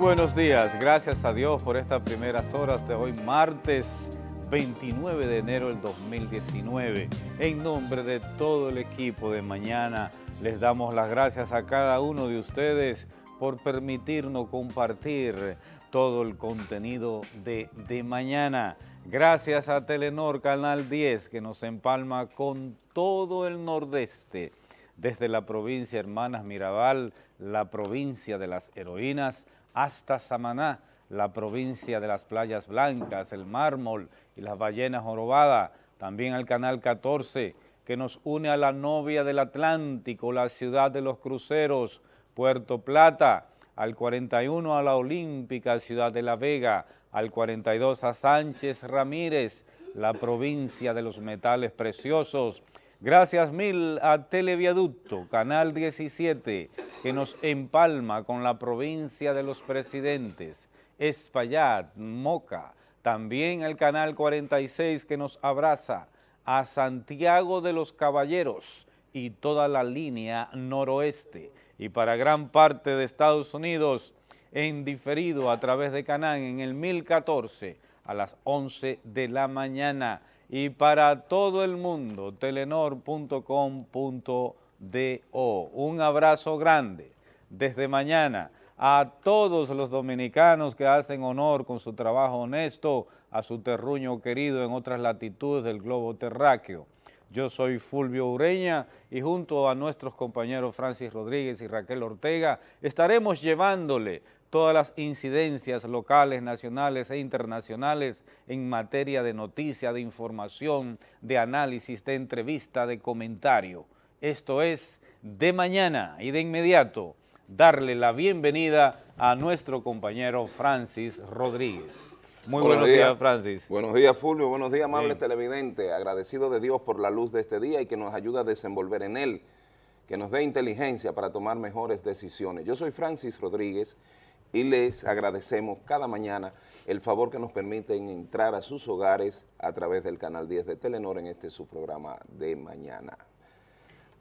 Buenos días, gracias a Dios por estas primeras horas de hoy, martes 29 de enero del 2019. En nombre de todo el equipo de mañana, les damos las gracias a cada uno de ustedes por permitirnos compartir todo el contenido de, de mañana. Gracias a Telenor Canal 10 que nos empalma con todo el nordeste, desde la provincia Hermanas Mirabal, la provincia de las heroínas, hasta Samaná, la provincia de las playas blancas, el mármol y las ballenas jorobadas, también al Canal 14, que nos une a la novia del Atlántico, la ciudad de los cruceros, Puerto Plata, al 41 a la Olímpica, Ciudad de la Vega, al 42 a Sánchez Ramírez, la provincia de los metales preciosos, Gracias mil a Televiaducto, Canal 17, que nos empalma con la provincia de los presidentes, Espaillat, Moca, también el Canal 46 que nos abraza, a Santiago de los Caballeros y toda la línea noroeste, y para gran parte de Estados Unidos, en diferido a través de Canal en el 1014 a las 11 de la mañana, y para todo el mundo, telenor.com.do. Un abrazo grande desde mañana a todos los dominicanos que hacen honor con su trabajo honesto a su terruño querido en otras latitudes del globo terráqueo. Yo soy Fulvio Ureña y junto a nuestros compañeros Francis Rodríguez y Raquel Ortega estaremos llevándole todas las incidencias locales, nacionales e internacionales en materia de noticia, de información, de análisis, de entrevista, de comentario. Esto es de mañana y de inmediato darle la bienvenida a nuestro compañero Francis Rodríguez. Muy buenos, días, Francis. Buenos días, Fulvio. Buenos días, amable televidente. Agradecido de Dios por la luz de este día y que nos ayuda a desenvolver en él, que nos dé inteligencia para tomar mejores decisiones. Yo soy Francis Rodríguez y les agradecemos cada mañana el favor que nos permiten entrar a sus hogares a través del Canal 10 de Telenor en este su programa de mañana.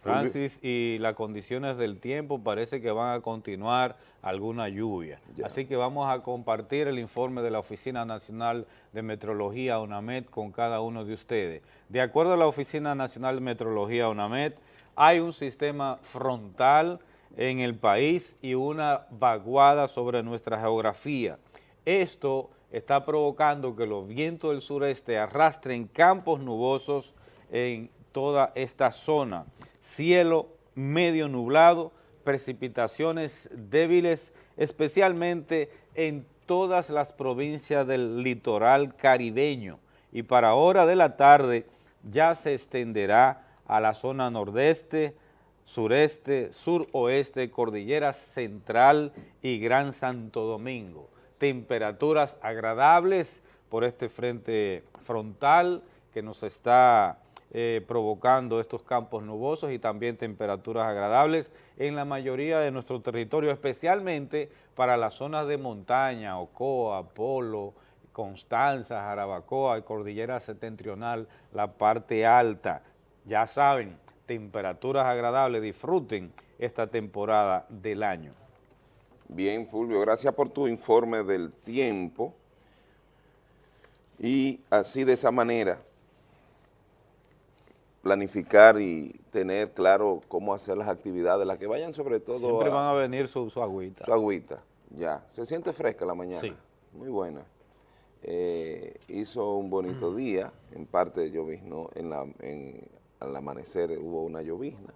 Francis, y las condiciones del tiempo parece que van a continuar alguna lluvia. Así que vamos a compartir el informe de la Oficina Nacional de Metrología, UNAMED, con cada uno de ustedes. De acuerdo a la Oficina Nacional de Metrología, UNAMED, hay un sistema frontal en el país y una vaguada sobre nuestra geografía. Esto está provocando que los vientos del sureste arrastren campos nubosos en toda esta zona. Cielo medio nublado, precipitaciones débiles, especialmente en todas las provincias del litoral caribeño. Y para hora de la tarde ya se extenderá a la zona nordeste, sureste, suroeste, cordillera central y Gran Santo Domingo. Temperaturas agradables por este frente frontal que nos está eh, provocando estos campos nubosos y también temperaturas agradables en la mayoría de nuestro territorio, especialmente para las zonas de montaña, Ocoa, Polo, Constanza, Jarabacoa Cordillera Septentrional, la parte alta. Ya saben, temperaturas agradables, disfruten esta temporada del año. Bien, Fulvio, gracias por tu informe del tiempo y así de esa manera planificar y tener claro cómo hacer las actividades, las que vayan sobre todo Siempre van a venir su, agüita. Su agüita, ya. Se siente fresca la mañana. Sí. Muy buena. Eh, hizo un bonito día, en parte de llovizno, en la, en, al amanecer hubo una llovizna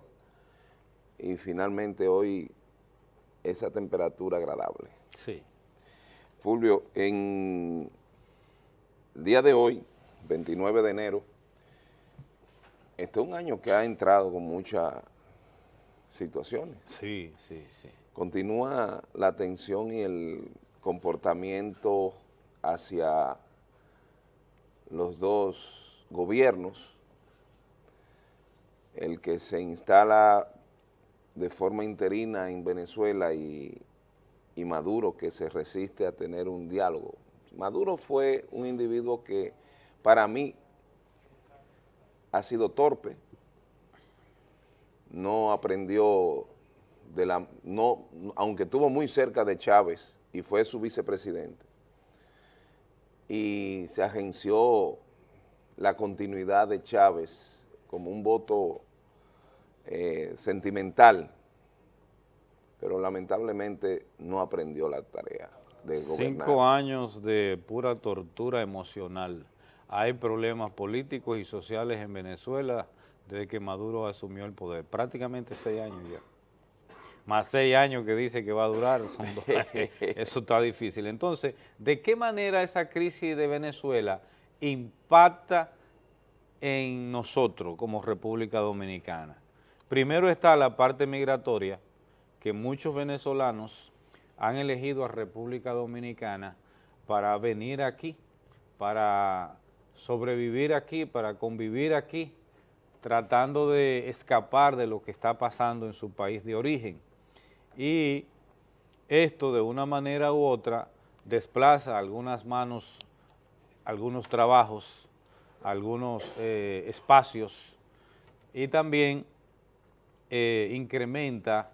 y finalmente hoy esa temperatura agradable. Sí. Fulvio, en el día de hoy, 29 de enero, este es un año que ha entrado con muchas situaciones. Sí, sí, sí. Continúa la tensión y el comportamiento hacia los dos gobiernos el que se instala de forma interina en Venezuela y, Maduro que se resiste a tener un diálogo. Maduro fue un individuo que para mí ha sido torpe, no aprendió de la, no, aunque estuvo muy cerca de Chávez y fue su vicepresidente. Y se agenció la continuidad de Chávez como un voto eh, sentimental, pero lamentablemente no aprendió la tarea de gobernar. Cinco años de pura tortura emocional. Hay problemas políticos y sociales en Venezuela desde que Maduro asumió el poder, prácticamente seis años ya. Más seis años que dice que va a durar, eso está difícil. Entonces, ¿de qué manera esa crisis de Venezuela impacta en nosotros como República Dominicana? Primero está la parte migratoria, que muchos venezolanos han elegido a República Dominicana para venir aquí, para sobrevivir aquí, para convivir aquí, tratando de escapar de lo que está pasando en su país de origen. Y esto de una manera u otra desplaza algunas manos, algunos trabajos, algunos eh, espacios y también eh, incrementa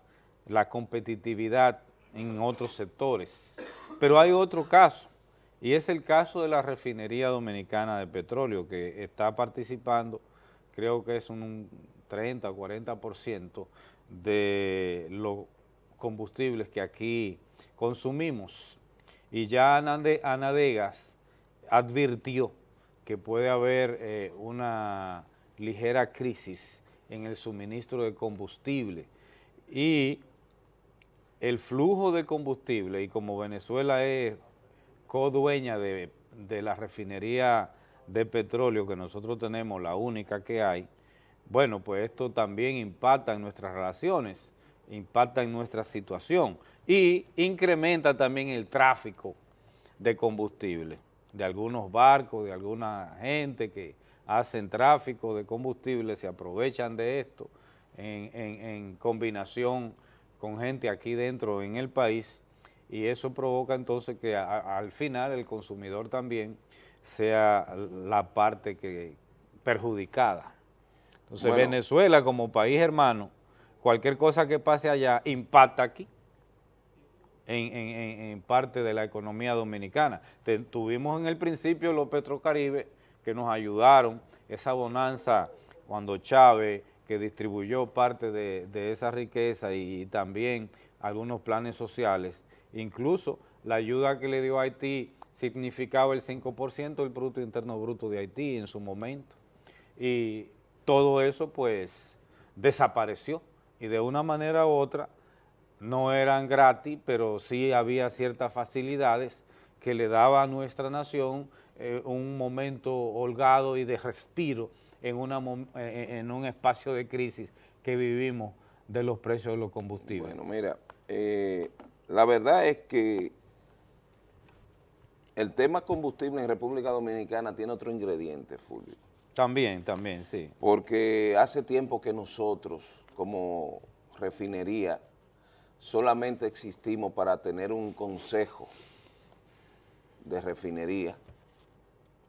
la competitividad en otros sectores. Pero hay otro caso, y es el caso de la refinería dominicana de petróleo, que está participando, creo que es un 30 o 40% de los combustibles que aquí consumimos. Y ya Anadegas advirtió que puede haber eh, una ligera crisis en el suministro de combustible. Y el flujo de combustible, y como Venezuela es codueña de, de la refinería de petróleo que nosotros tenemos, la única que hay, bueno, pues esto también impacta en nuestras relaciones, impacta en nuestra situación y incrementa también el tráfico de combustible, de algunos barcos, de alguna gente que hacen tráfico de combustible, se aprovechan de esto en, en combinación con gente aquí dentro en el país y eso provoca entonces que al final el consumidor también sea la parte que perjudicada. Entonces Venezuela como país hermano, cualquier cosa que pase allá impacta aquí en, parte de la economía dominicana. tuvimos en el principio los Petrocaribe que nos ayudaron, esa bonanza cuando Chávez que distribuyó parte de, esa riqueza y, también algunos planes sociales, incluso la ayuda que le dio Haití significaba el 5% del Producto Interno Bruto de Haití en su momento. Y todo eso pues desapareció y de una manera u otra no eran gratis, pero sí había ciertas facilidades que le daba a nuestra nación eh, un momento holgado y de respiro en, una, en un espacio de crisis que vivimos de los precios de los combustibles. Bueno, mira, eh, la verdad es que el tema combustible en República Dominicana tiene otro ingrediente, Fulvio. También, también, sí. Porque hace tiempo que nosotros, como refinería, solamente existimos para tener un consejo de refinería,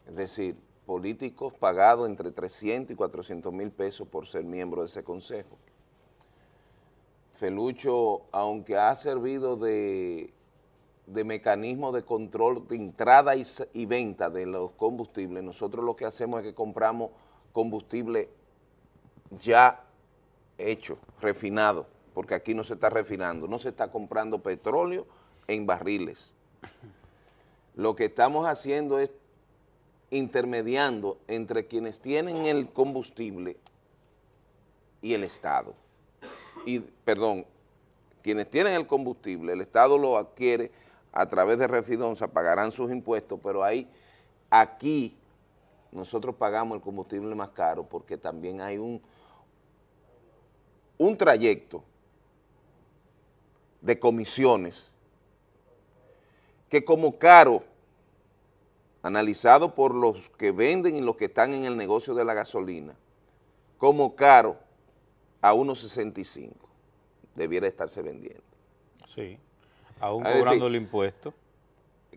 es decir, políticos pagados entre 300 y 400 mil pesos por ser miembro de ese consejo. Felucho, aunque ha servido de, mecanismo de control de entrada y, y, venta de los combustibles, nosotros lo que hacemos es que compramos combustible ya hecho, refinado, porque aquí no se está refinando, no se está comprando petróleo en barriles. Lo que estamos haciendo es intermediando entre quienes tienen el combustible y el Estado. Y, perdón, quienes tienen el combustible, el Estado lo adquiere a través de Refidonza, pagarán sus impuestos, pero ahí, aquí, nosotros pagamos el combustible más caro porque también hay un, un trayecto de comisiones que como caro analizado por los que venden y los que están en el negocio de la gasolina, como caro a 1.65 debiera estarse vendiendo. Sí, aún cobrando el impuesto.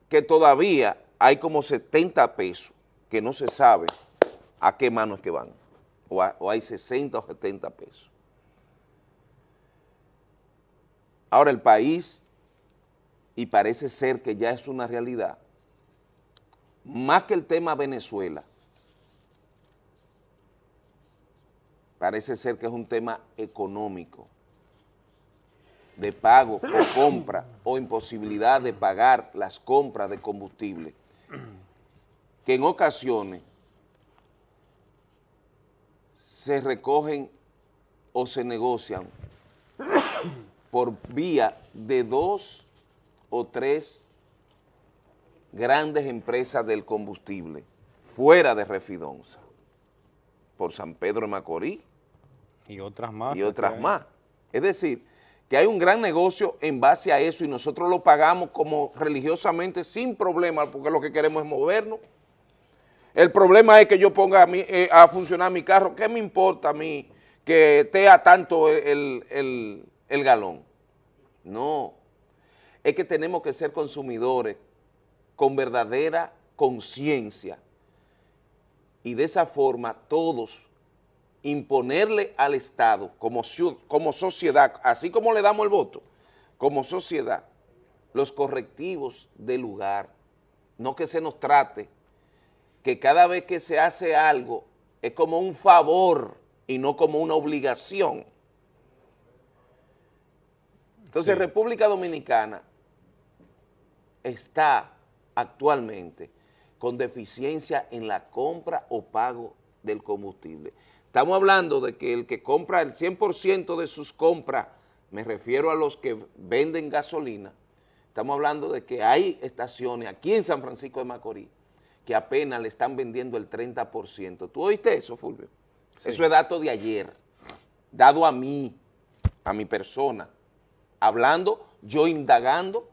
Que todavía hay como 70 pesos que no se sabe a qué manos que van, o, o hay 60 o 70 pesos. Ahora el país y parece ser que ya es una realidad, más que el tema Venezuela, parece ser que es un tema económico, de pago o compra o imposibilidad de pagar las compras de combustible, que en ocasiones se recogen o se negocian por vía de dos o tres grandes empresas del combustible fuera de Refidonza, por San Pedro de Macorís. Y otras más. Y otras más. Es decir, que hay un gran negocio en base a eso y nosotros lo pagamos como religiosamente sin problema porque lo que queremos es movernos. El problema es que yo ponga a, eh, a funcionar mi carro, ¿qué me importa a mí que esté a tanto el, el galón? No, es que tenemos que ser consumidores con verdadera conciencia. Y de esa forma todos imponerle al Estado como, como sociedad, así como le damos el voto, como sociedad, los correctivos del lugar, no que se nos trate, que cada vez que se hace algo es como un favor y no como una obligación. Entonces República Dominicana está actualmente con deficiencia en la compra o pago del combustible. Estamos hablando de que el que compra el 100% de sus compras, me refiero a los que venden gasolina, estamos hablando de que hay estaciones aquí en San Francisco de Macorís que apenas le están vendiendo el 30%. ¿Tú oíste eso, Fulvio? Eso es dato de ayer, dado a mí, a mi persona, hablando, yo indagando,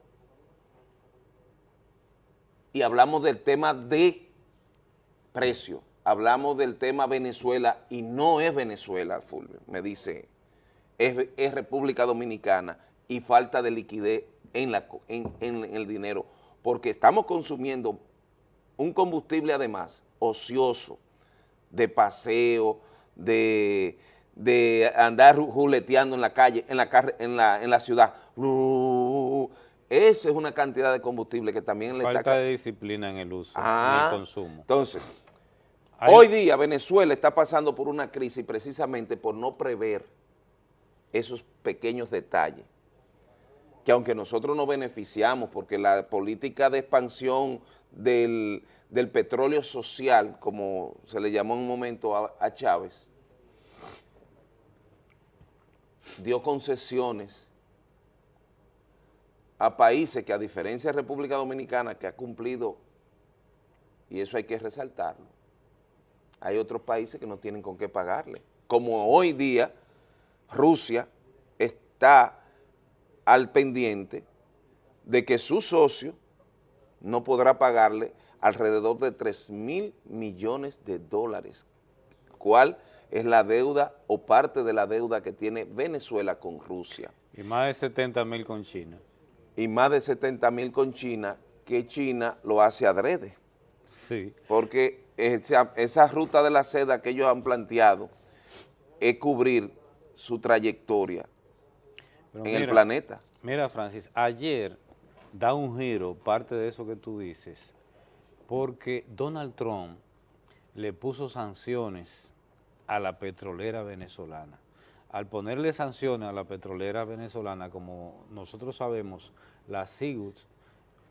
y hablamos del tema de precio hablamos del tema Venezuela y no es Venezuela, Fulvio, me dice, es, República Dominicana y falta de liquidez en, la, en, el dinero, porque estamos consumiendo un combustible además ocioso, de paseo, de, andar juleteando en la calle, en la, en la, en la ciudad. Esa es una cantidad de combustible que también le está... Falta de disciplina en el uso, en el ah, consumo. Entonces, Hoy día Venezuela está pasando por una crisis precisamente por no prever esos pequeños detalles, que aunque nosotros nos beneficiamos porque la política de expansión del, petróleo social, como se le llamó en un momento a, a Chávez, dio concesiones a países que a diferencia de República Dominicana que ha cumplido, y eso hay que resaltarlo, hay otros países que no tienen con qué pagarle. Como hoy día Rusia está al pendiente de que su socio no podrá pagarle alrededor de 3 mil millones de dólares, cuál es la deuda o parte de la deuda que tiene Venezuela con Rusia. Y más de 70 mil con China. Y más de 70 mil con China, que China lo hace adrede. Sí. Porque esa, ruta de la seda que ellos han planteado es cubrir su trayectoria en el planeta. Mira, Francis, ayer da un giro parte de eso que tú dices, porque Donald Trump le puso sanciones a la petrolera venezolana. Al ponerle sanciones a la petrolera venezolana, como nosotros sabemos, la SIGUT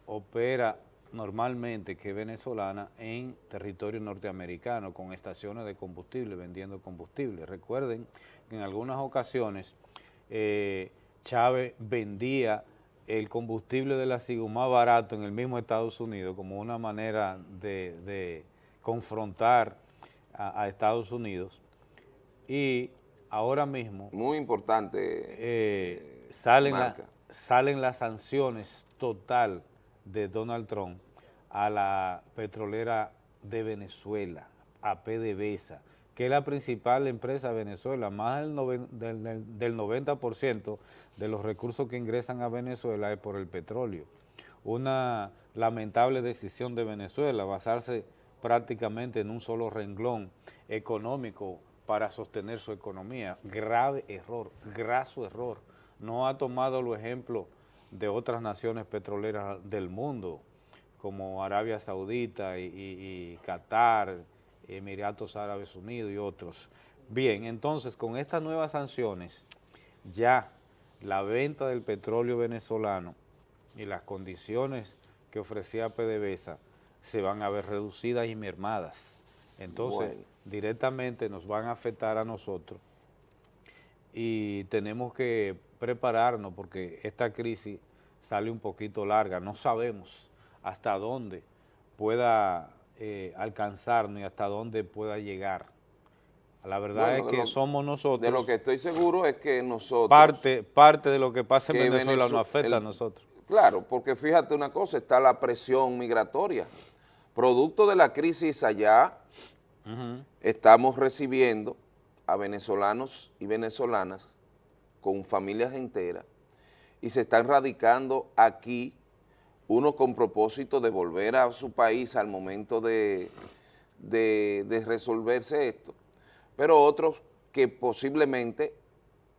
opera normalmente que venezolana en territorio norteamericano con estaciones de combustible, vendiendo combustible. Recuerden que en algunas ocasiones eh, Chávez vendía el combustible de la SIGU más barato en el mismo Estados Unidos como una manera de, confrontar a, Estados Unidos y ahora mismo... Muy importante. Eh, salen, salen las sanciones total de Donald Trump a la petrolera de Venezuela, a PDVSA, que es la principal empresa de Venezuela, más del, 90% de los recursos que ingresan a Venezuela es por el petróleo. Una lamentable decisión de Venezuela, basarse prácticamente en un solo renglón económico para sostener su economía. Grave error, graso error. No ha tomado los ejemplos de otras naciones petroleras del mundo, como Arabia Saudita y, Qatar, Emiratos Árabes Unidos y otros. Bien, entonces con estas nuevas sanciones, ya la venta del petróleo venezolano y las condiciones que ofrecía PDVSA se van a ver reducidas y mermadas. Entonces, directamente nos van a afectar a nosotros y tenemos que prepararnos porque esta crisis sale un poquito larga. No sabemos hasta dónde pueda eh, alcanzarnos y hasta dónde pueda llegar. La verdad es que somos nosotros. De lo que estoy seguro es que nosotros... Parte, parte de lo que pasa en Venezuela, nos afecta a nosotros. Claro, porque fíjate una cosa, está la presión migratoria. Producto de la crisis allá, estamos recibiendo a venezolanos y venezolanas con familias enteras y se están radicando aquí, uno con propósito de volver a su país al momento de, de resolverse esto, pero otros que posiblemente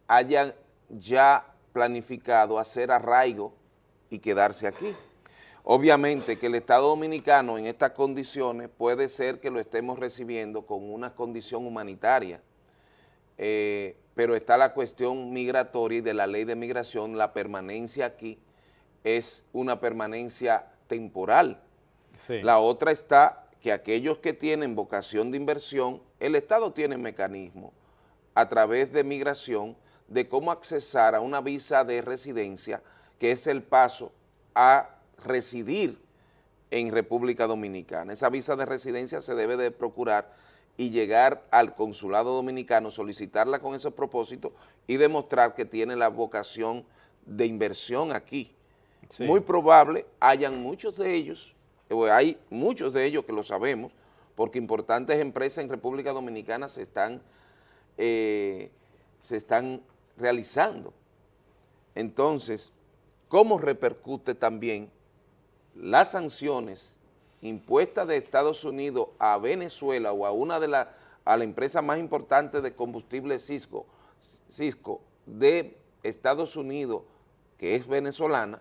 hayan ya planificado hacer arraigo y quedarse aquí. Obviamente que el Estado Dominicano en estas condiciones puede ser que lo estemos recibiendo con una condición humanitaria, eh, pero está la cuestión migratoria y de la ley de migración, la permanencia aquí es una permanencia temporal. La otra está que aquellos que tienen vocación de inversión, el Estado tiene mecanismo a través de migración de cómo accesar a una visa de residencia, que es el paso a residir en República Dominicana. Esa visa de residencia se debe de procurar y llegar al consulado dominicano, solicitarla con ese propósito y demostrar que tiene la vocación de inversión aquí. Muy probable hayan muchos de ellos, hay muchos de ellos que lo sabemos, porque importantes empresas en República Dominicana se están, eh, se están realizando. Entonces, ¿cómo repercute también las sanciones impuestas de Estados Unidos a Venezuela o a una de las, a la empresa más importante de combustible Cisco, Cisco de Estados Unidos, que es venezolana,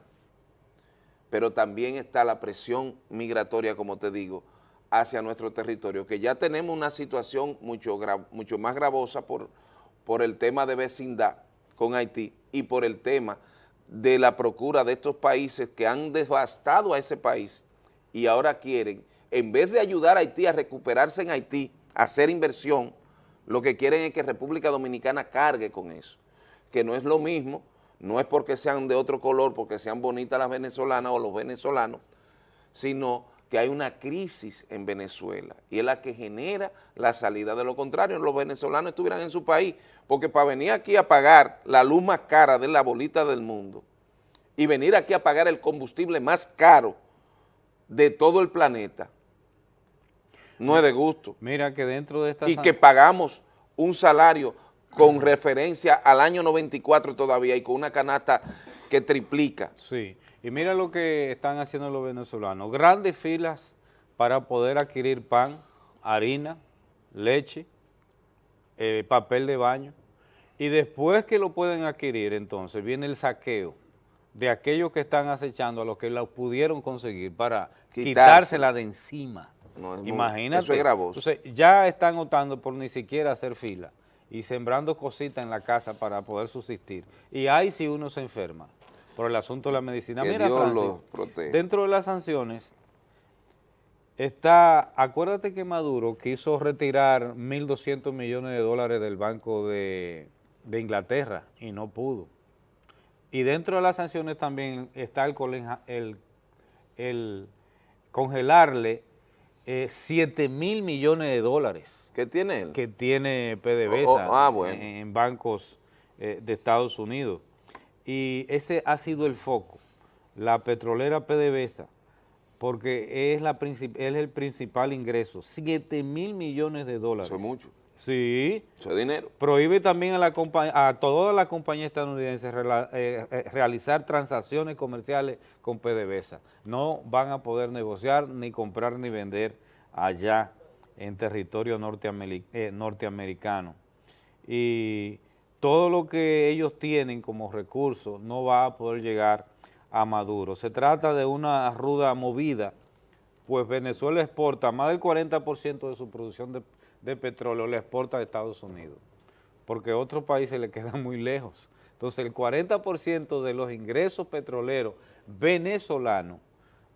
pero también está la presión migratoria, como te digo, hacia nuestro territorio, que ya tenemos una situación mucho, mucho más gravosa por, por el tema de vecindad con Haití y por el tema de la procura de estos países que han devastado a ese país y ahora quieren, en vez de ayudar a Haití a recuperarse en Haití, a hacer inversión, lo que quieren es que República Dominicana cargue con eso, que no es lo mismo, no es porque sean de otro color, porque sean bonitas las venezolanas o los venezolanos, sino que hay una crisis en Venezuela y es la que genera la salida. De lo contrario, los venezolanos estuvieran en su país, porque para venir aquí a pagar la luz más cara de la bolita del mundo y venir aquí a pagar el combustible más caro de todo el planeta, no es de gusto. Mira que dentro de esta... Y que pagamos un salario con referencia al año 94 todavía y con una canasta que triplica. Sí. Y mira lo que están haciendo los venezolanos, grandes filas para poder adquirir pan, harina, leche, eh, papel de baño, y después que lo pueden adquirir, entonces viene el saqueo de aquellos que están acechando a los que lo pudieron conseguir para quitársela de encima. Imagínate. eso es gravoso. Entonces ya están optando por ni siquiera hacer fila y sembrando cositas en la casa para poder subsistir. Y ahí si uno se enferma por el asunto de la medicina. Mira, dentro de las sanciones está, acuérdate que Maduro quiso retirar 1.200 millones de dólares del Banco de, Inglaterra y no pudo. Y dentro de las sanciones también está el, el, congelarle 7 eh, mil millones de dólares. ¿Qué tiene él? Que tiene PDVSA oh, oh, ah, en, bancos eh, de Estados Unidos y ese ha sido el foco, la petrolera PDVSA, porque es, la es el principal ingreso, 7 mil millones de dólares. Eso es mucho. Sí. Eso es dinero. Prohíbe también a, la a todas las compañías estadounidenses eh, eh, realizar transacciones comerciales con PDVSA. No van a poder negociar, ni comprar, ni vender allá en territorio eh, norteamericano. Y todo lo que ellos tienen como recursos no va a poder llegar a Maduro. Se trata de una ruda movida, pues Venezuela exporta más del 40% de su producción de, petróleo, le exporta a Estados Unidos, porque a otros países le quedan muy lejos. Entonces el 40% de los ingresos petroleros venezolanos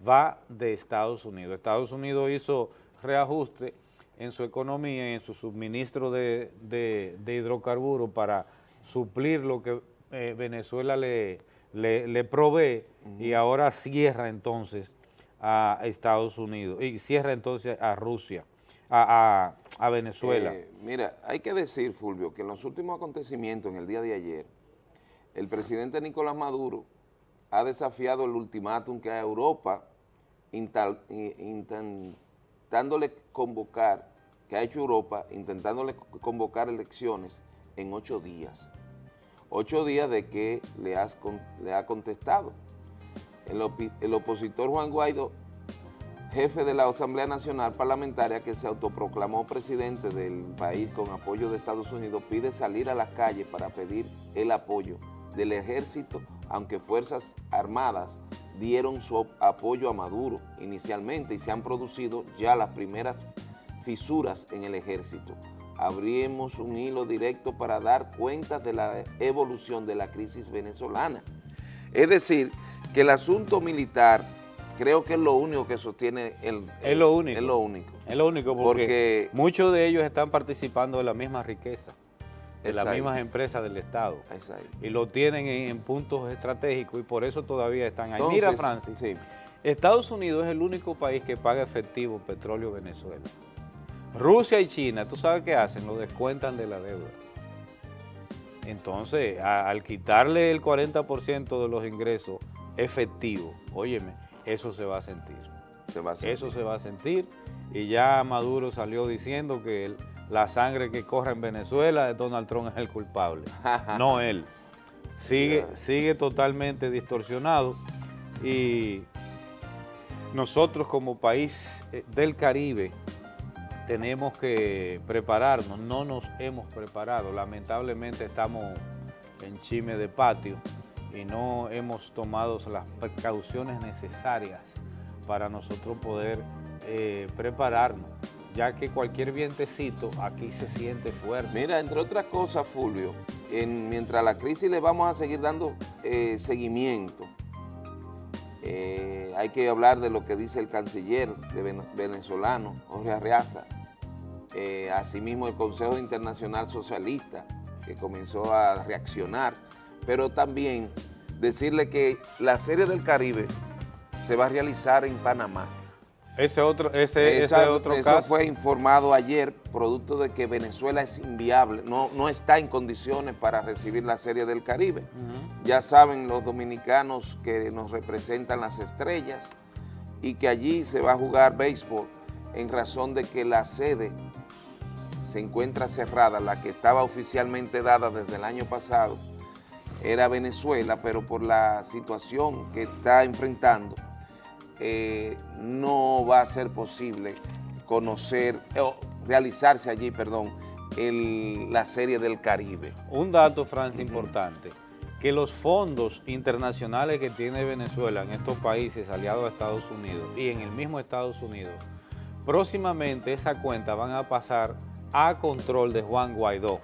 va de Estados Unidos. Estados Unidos hizo reajuste en su economía y en su suministro de, hidrocarburos para suplir lo que eh, Venezuela le, le, provee y ahora cierra entonces a Estados Unidos y cierra entonces a Rusia, a, Venezuela. Eh, mira, hay que decir, Fulvio, que en los últimos acontecimientos en el día de ayer, el presidente Nicolás Maduro ha desafiado el ultimátum que a Europa intentándole convocar, que ha hecho Europa, intentándole convocar elecciones en ocho días. Ocho días de que le, le ha contestado. El, el opositor Juan Guaidó, jefe de la Asamblea Nacional Parlamentaria que se autoproclamó presidente del país con apoyo de Estados Unidos, pide salir a las calles para pedir el apoyo del ejército, aunque Fuerzas Armadas dieron su apoyo a Maduro inicialmente y se han producido ya las primeras fisuras en el ejército. Abrimos un hilo directo para dar cuenta de la evolución de la crisis venezolana. Es decir, que el asunto militar creo que es lo único que sostiene el... es lo único. Es lo único. Es lo único porque muchos de ellos están participando de la misma riqueza de las mismas empresas del Estado. Y lo tienen en, puntos estratégicos y por eso todavía están ahí. Mira, Francis, Estados Unidos es el único país que paga efectivo petróleo Venezuela. Rusia y China, ¿tú sabes qué hacen? Lo descuentan de la deuda. Entonces, al quitarle el 40% de los ingresos efectivos, óyeme, eso se va a sentir. Se va a sentir. Eso se va a sentir y ya Maduro salió diciendo que él la sangre que corre en Venezuela, Donald Trump es el culpable, no él. Sigue, sigue totalmente distorsionado y nosotros como país eh, del Caribe tenemos que prepararnos, no nos hemos preparado, lamentablemente estamos en chime de patio y no hemos tomado las precauciones necesarias para nosotros poder eh, prepararnos ya que cualquier vientecito aquí se siente fuerte. Mira, entre otras cosas, Fulvio, en, mientras la crisis le vamos a seguir dando eh, seguimiento, eh, hay que hablar de lo que dice el canciller venezolano, Jorge Arreaza, eh, asimismo el Consejo Internacional Socialista, que comenzó a reaccionar, pero también decirle que la Serie del Caribe se va a realizar en Panamá. Ese otro, ese, otro eso fue informado ayer, producto de que Venezuela es inviable, no, no está en condiciones para recibir la Serie del Caribe. Ya saben los dominicanos que nos representan las estrellas y que allí se va a jugar béisbol en razón de que la sede se encuentra cerrada, la que estaba oficialmente dada desde el año pasado, era Venezuela, pero por la situación que está enfrentando, eh, no va a ser posible conocer, o realizarse allí, perdón, la Serie del Caribe. Un dato, Francia, importante, que los fondos internacionales que tiene Venezuela en estos países aliados a Estados Unidos y en el mismo Estados Unidos, próximamente esa cuenta van a pasar a control de Juan Guaidó,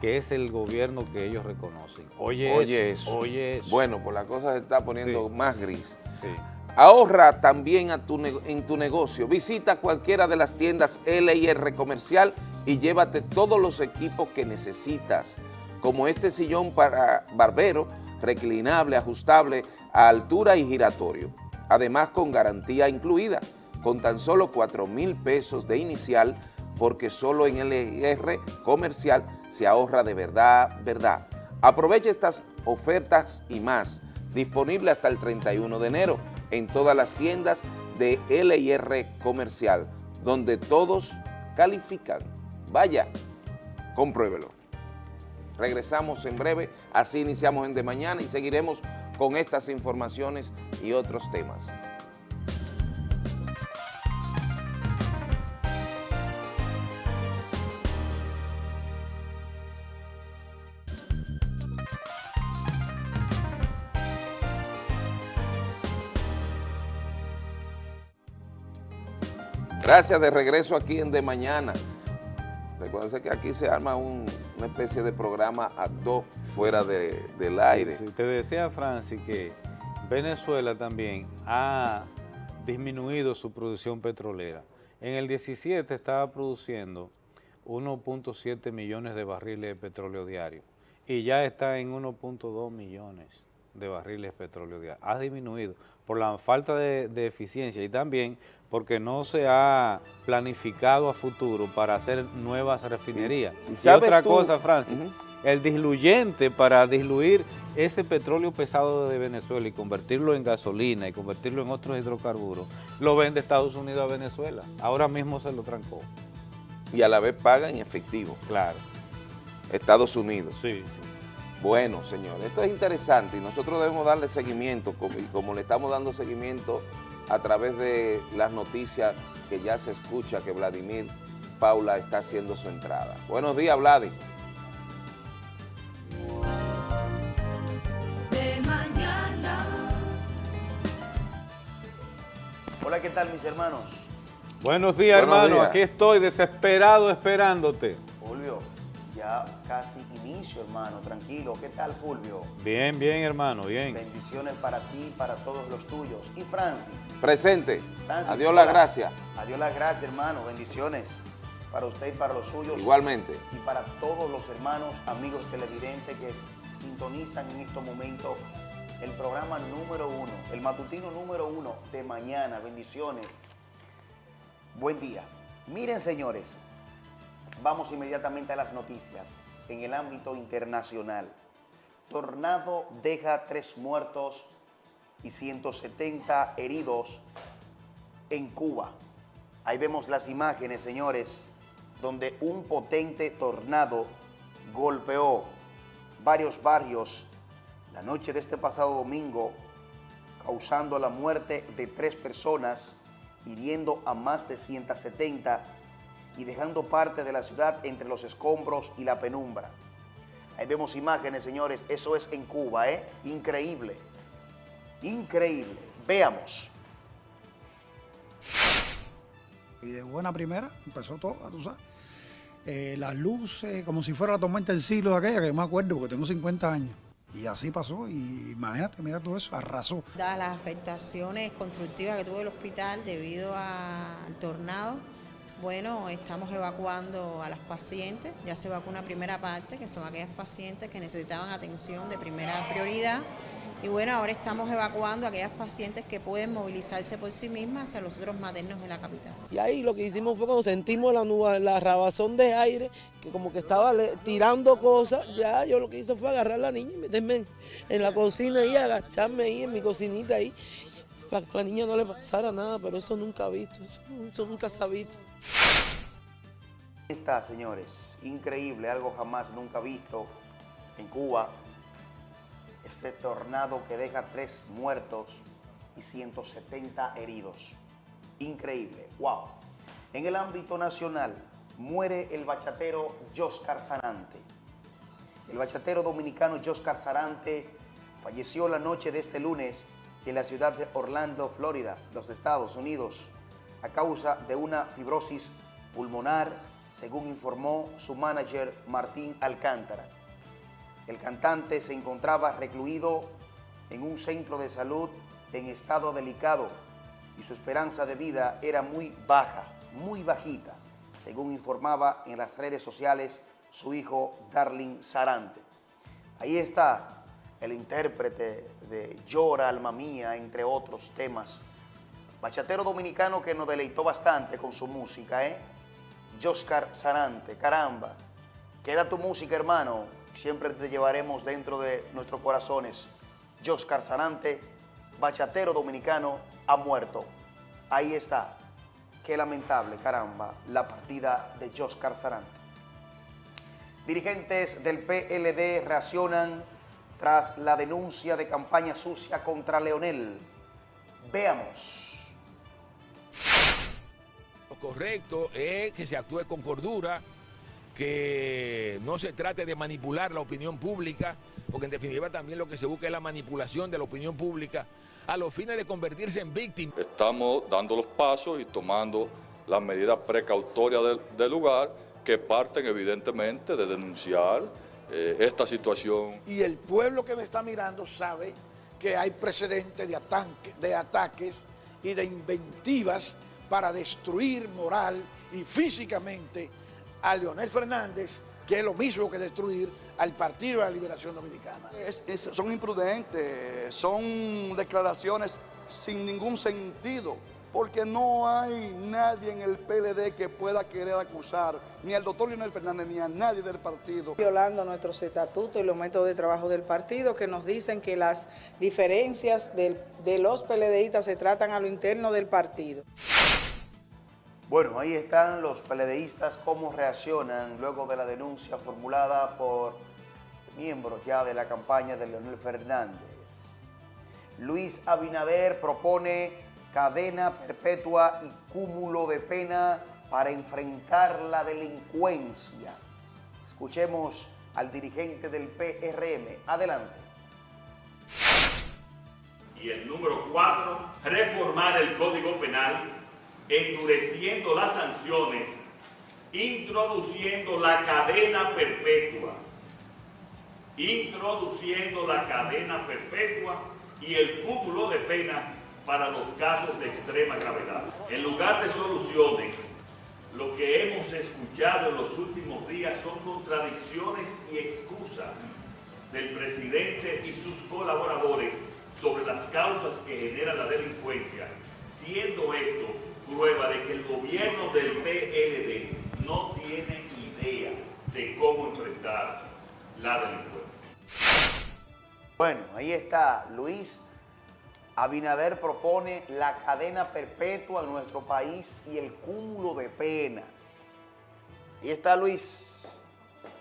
que es el gobierno que ellos reconocen. Oye, eso, Oye Bueno, pues la cosa se está poniendo más gris. Sí. Ahorra también en tu negocio. Visita cualquiera de las tiendas L&R Comercial y llévate todos los equipos que necesitas, como este sillón para barbero, reclinable, ajustable, a altura y giratorio. Además con garantía incluida, con tan solo 4 mil pesos de inicial, porque solo en L&R Comercial se ahorra de verdad, verdad. Aprovecha estas ofertas y más, disponible hasta el 31 de enero en todas las tiendas de LIR Comercial, donde todos califican. Vaya, compruébelo. Regresamos en breve, así iniciamos en De Mañana y seguiremos con estas informaciones y otros temas. Gracias, de regreso aquí en De Mañana. Recuerden que aquí se arma una especie de programa a dos fuera del aire. te decía, Francis, que Venezuela también ha disminuido su producción petrolera. En el 17 estaba produciendo 1.7 millones de barriles de petróleo diario y ya está en 1.2 millones de barriles de petróleo diario. Ha disminuido por la falta de, eficiencia y también porque no se ha planificado a futuro para hacer nuevas refinerías. Y, otra cosa, Francis, el diluyente para diluir ese petróleo pesado de Venezuela y convertirlo en gasolina y convertirlo en otros hidrocarburos, lo vende Estados Unidos a Venezuela. Ahora mismo se lo trancó. Y a la vez paga en efectivo. Claro. Estados Unidos. Sí, sí. Bueno, señor, esto es interesante y nosotros debemos darle seguimiento, como, y como le estamos dando seguimiento a través de las noticias que ya se escucha que Vladimir Paula está haciendo su entrada. Buenos días, Vladi. Hola, ¿qué tal mis hermanos? Buenos días, hermano. Aquí estoy desesperado esperándote. Fulvio, ya casi inicio, hermano. Tranquilo. ¿Qué tal, Fulvio? Bien, bien, hermano, bien. Bendiciones para ti, para todos los tuyos. Y Francis. Presente. Adiós la gracia. Adiós la gracia, hermano. Bendiciones para usted y para los suyos. Igualmente. Y para todos los hermanos, amigos televidentes que sintonizan en estos momentos el programa número uno, el matutino número uno de mañana. Bendiciones. Buen día. Miren, señores, vamos inmediatamente a las noticias. En el ámbito internacional, tornado deja tres muertos y 170 heridos en Cuba. Ahí vemos las imágenes, señores, donde un potente tornado golpeó varios barrios la noche de este pasado domingo, causando la muerte de tres personas, hiriendo a más de 170 y dejando parte de la ciudad entre los escombros y la penumbra. Ahí vemos imágenes, señores, eso es en Cuba, ¿eh? Increíble, increíble. Veamos. Y de buena primera empezó todo, tú sabes. Eh, las luces, como si fuera la tormenta del siglo de aquella, que me acuerdo porque tengo 50 años. Y así pasó, y imagínate, mira todo eso, arrasó. Dadas las afectaciones constructivas que tuvo el hospital debido al tornado, bueno, estamos evacuando a las pacientes, ya se evacuó una primera parte, que son aquellas pacientes que necesitaban atención de primera prioridad. Y bueno, ahora estamos evacuando a aquellas pacientes que pueden movilizarse por sí mismas hacia los otros maternos de la capital. Y ahí lo que hicimos fue cuando sentimos la, nube, la rabazón de aire, que como que estaba tirando cosas, ya yo lo que hice fue agarrar a la niña y meterme en, la cocina y agacharme ahí en mi cocinita ahí, para que a la niña no le pasara nada, pero eso nunca ha visto, eso, eso nunca se ha visto. Está, señores, increíble, algo jamás nunca visto en Cuba, este tornado que deja tres muertos y 170 heridos. Increíble, wow. En el ámbito nacional muere el bachatero Joscar Sarante. El bachatero dominicano Joscar Sarante falleció la noche de este lunes en la ciudad de Orlando, Florida, los Estados Unidos, a causa de una fibrosis pulmonar, según informó su manager Martín Alcántara. El cantante se encontraba recluido en un centro de salud en estado delicado y su esperanza de vida era muy baja, muy bajita, según informaba en las redes sociales su hijo Darling Sarante. Ahí está el intérprete de Llora, Alma Mía, entre otros temas. Bachatero dominicano que nos deleitó bastante con su música, ¿eh? Joscar Sarante, caramba. Queda tu música, hermano siempre te llevaremos dentro de nuestros corazones. Joscar Sarante, bachatero dominicano, ha muerto. Ahí está. Qué lamentable, caramba, la partida de Joscar Sarante. Dirigentes del PLD reaccionan tras la denuncia de campaña sucia contra Leonel. Veamos. Lo correcto es que se actúe con cordura, que no se trate de manipular la opinión pública, porque en definitiva también lo que se busca es la manipulación de la opinión pública a los fines de convertirse en víctima. Estamos dando los pasos y tomando las medidas precautorias del, lugar que parten evidentemente de denunciar eh, esta situación. Y el pueblo que me está mirando sabe que hay precedentes de, de ataques y de inventivas para destruir moral y físicamente a Leonel Fernández, que es lo mismo que destruir al Partido de la Liberación Dominicana. son imprudentes, son declaraciones sin ningún sentido, porque no hay nadie en el PLD que pueda querer acusar ni al doctor Leonel Fernández ni a nadie del partido. Violando nuestros estatutos y los métodos de trabajo del partido que nos dicen que las diferencias de los PLDistas se tratan a lo interno del partido. Bueno, ahí están los PLDistas, cómo reaccionan luego de la denuncia formulada por miembros ya de la campaña de Leonel Fernández. Luis Abinader propone cadena perpetua y cúmulo de pena para enfrentar la delincuencia. Escuchemos al dirigente del PRM. Adelante. Y el número cuatro, reformar el Código Penal endureciendo las sanciones, introduciendo la cadena perpetua, introduciendo la cadena perpetua y el cúmulo de penas para los casos de extrema gravedad. En lugar de soluciones, lo que hemos escuchado en los últimos días son contradicciones y excusas del presidente y sus colaboradores sobre las causas que genera la delincuencia, siendo esto prueba de que el gobierno del PLD no tiene idea de cómo enfrentar la delincuencia. Bueno, ahí está Luis. Abinader propone la cadena perpetua en nuestro país y el cúmulo de pena. Ahí está Luis,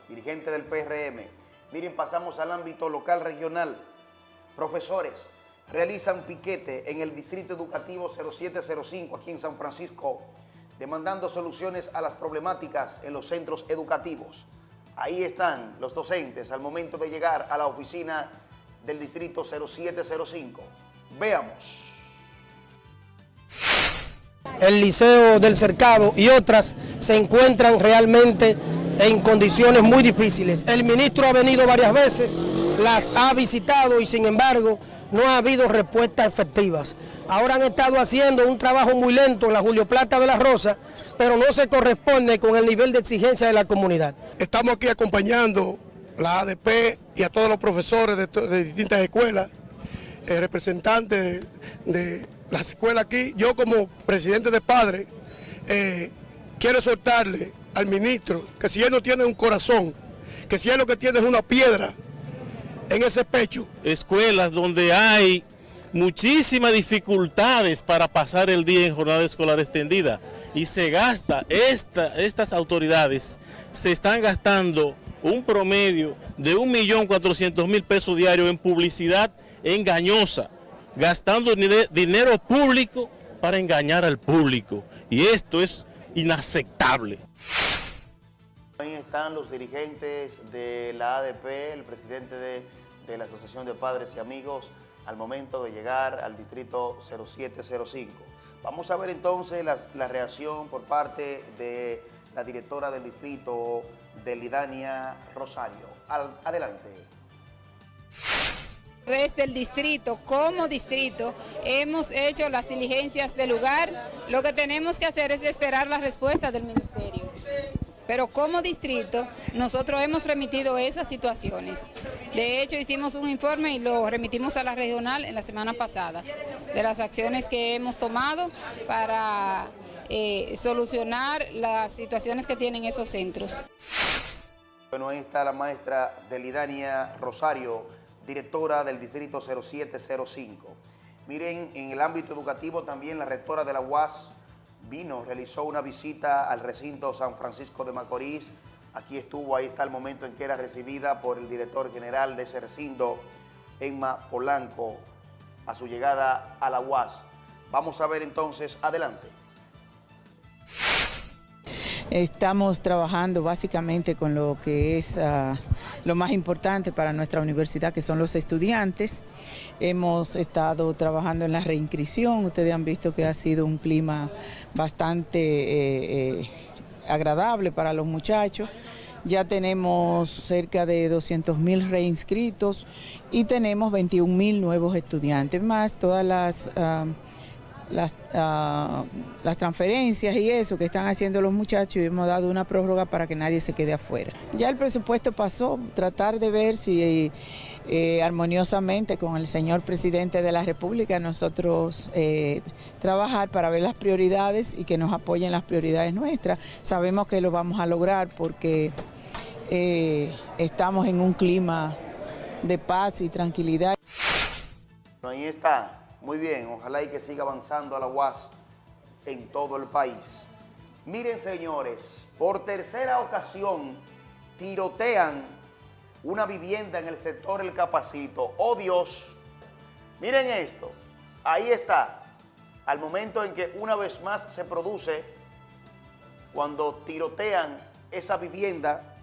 dirigente del PRM. Miren, pasamos al ámbito local regional. Profesores, realizan piquete en el Distrito Educativo 0705 aquí en San Francisco, demandando soluciones a las problemáticas en los centros educativos. Ahí están los docentes al momento de llegar a la oficina del Distrito 0705. Veamos. El Liceo del Cercado y otras se encuentran realmente en condiciones muy difíciles. El ministro ha venido varias veces, las ha visitado y sin embargo no ha habido respuestas efectivas. Ahora han estado haciendo un trabajo muy lento en la Julio Plata de la Rosa, pero no se corresponde con el nivel de exigencia de la comunidad. Estamos aquí acompañando la ADP y a todos los profesores de, distintas escuelas, eh, representantes de, las escuelas aquí. Yo como presidente de padres eh, quiero soltarle al ministro que si él no tiene un corazón, que si él lo que tiene es una piedra, en ese pecho. Escuelas donde hay muchísimas dificultades para pasar el día en jornada escolar extendida y se gasta, esta, estas autoridades se están gastando un promedio de 1.400.000 pesos diarios en publicidad engañosa, gastando dinero público para engañar al público y esto es inaceptable. Ahí están los dirigentes de la ADP, el presidente de, la Asociación de Padres y Amigos, al momento de llegar al distrito 0705. Vamos a ver entonces la, reacción por parte de la directora del distrito, de Lidania Rosario. adelante. Desde el distrito, como distrito, hemos hecho las diligencias del lugar. Lo que tenemos que hacer es esperar la respuesta del ministerio. Pero como distrito, nosotros hemos remitido esas situaciones. De hecho, hicimos un informe y lo remitimos a la regional en la semana pasada, de las acciones que hemos tomado para eh, solucionar las situaciones que tienen esos centros. Bueno, ahí está la maestra Delidania Rosario, directora del distrito 0705. Miren, en el ámbito educativo también la rectora de la UAS, vino, realizó una visita al recinto San Francisco de Macorís. Aquí estuvo, ahí está el momento en que era recibida por el director general de ese recinto, Emma Polanco, a su llegada a la UAS. Vamos a ver entonces, adelante. Estamos trabajando básicamente con lo que es uh, lo más importante para nuestra universidad, que son los estudiantes. Hemos estado trabajando en la reinscripción, ustedes han visto que ha sido un clima bastante eh, eh, agradable para los muchachos. Ya tenemos cerca de 200 mil reinscritos y tenemos 21 mil nuevos estudiantes, más todas las... Uh, las, uh, las transferencias y eso que están haciendo los muchachos y hemos dado una prórroga para que nadie se quede afuera. Ya el presupuesto pasó, tratar de ver si eh, armoniosamente con el señor presidente de la República nosotros eh, trabajar para ver las prioridades y que nos apoyen las prioridades nuestras. Sabemos que lo vamos a lograr porque eh, estamos en un clima de paz y tranquilidad. Ahí está. Muy bien, ojalá y que siga avanzando a la UAS en todo el país. Miren, señores, por tercera ocasión tirotean una vivienda en el sector El Capacito. ¡Oh, Dios! Miren esto. Ahí está. Al momento en que una vez más se produce, cuando tirotean esa vivienda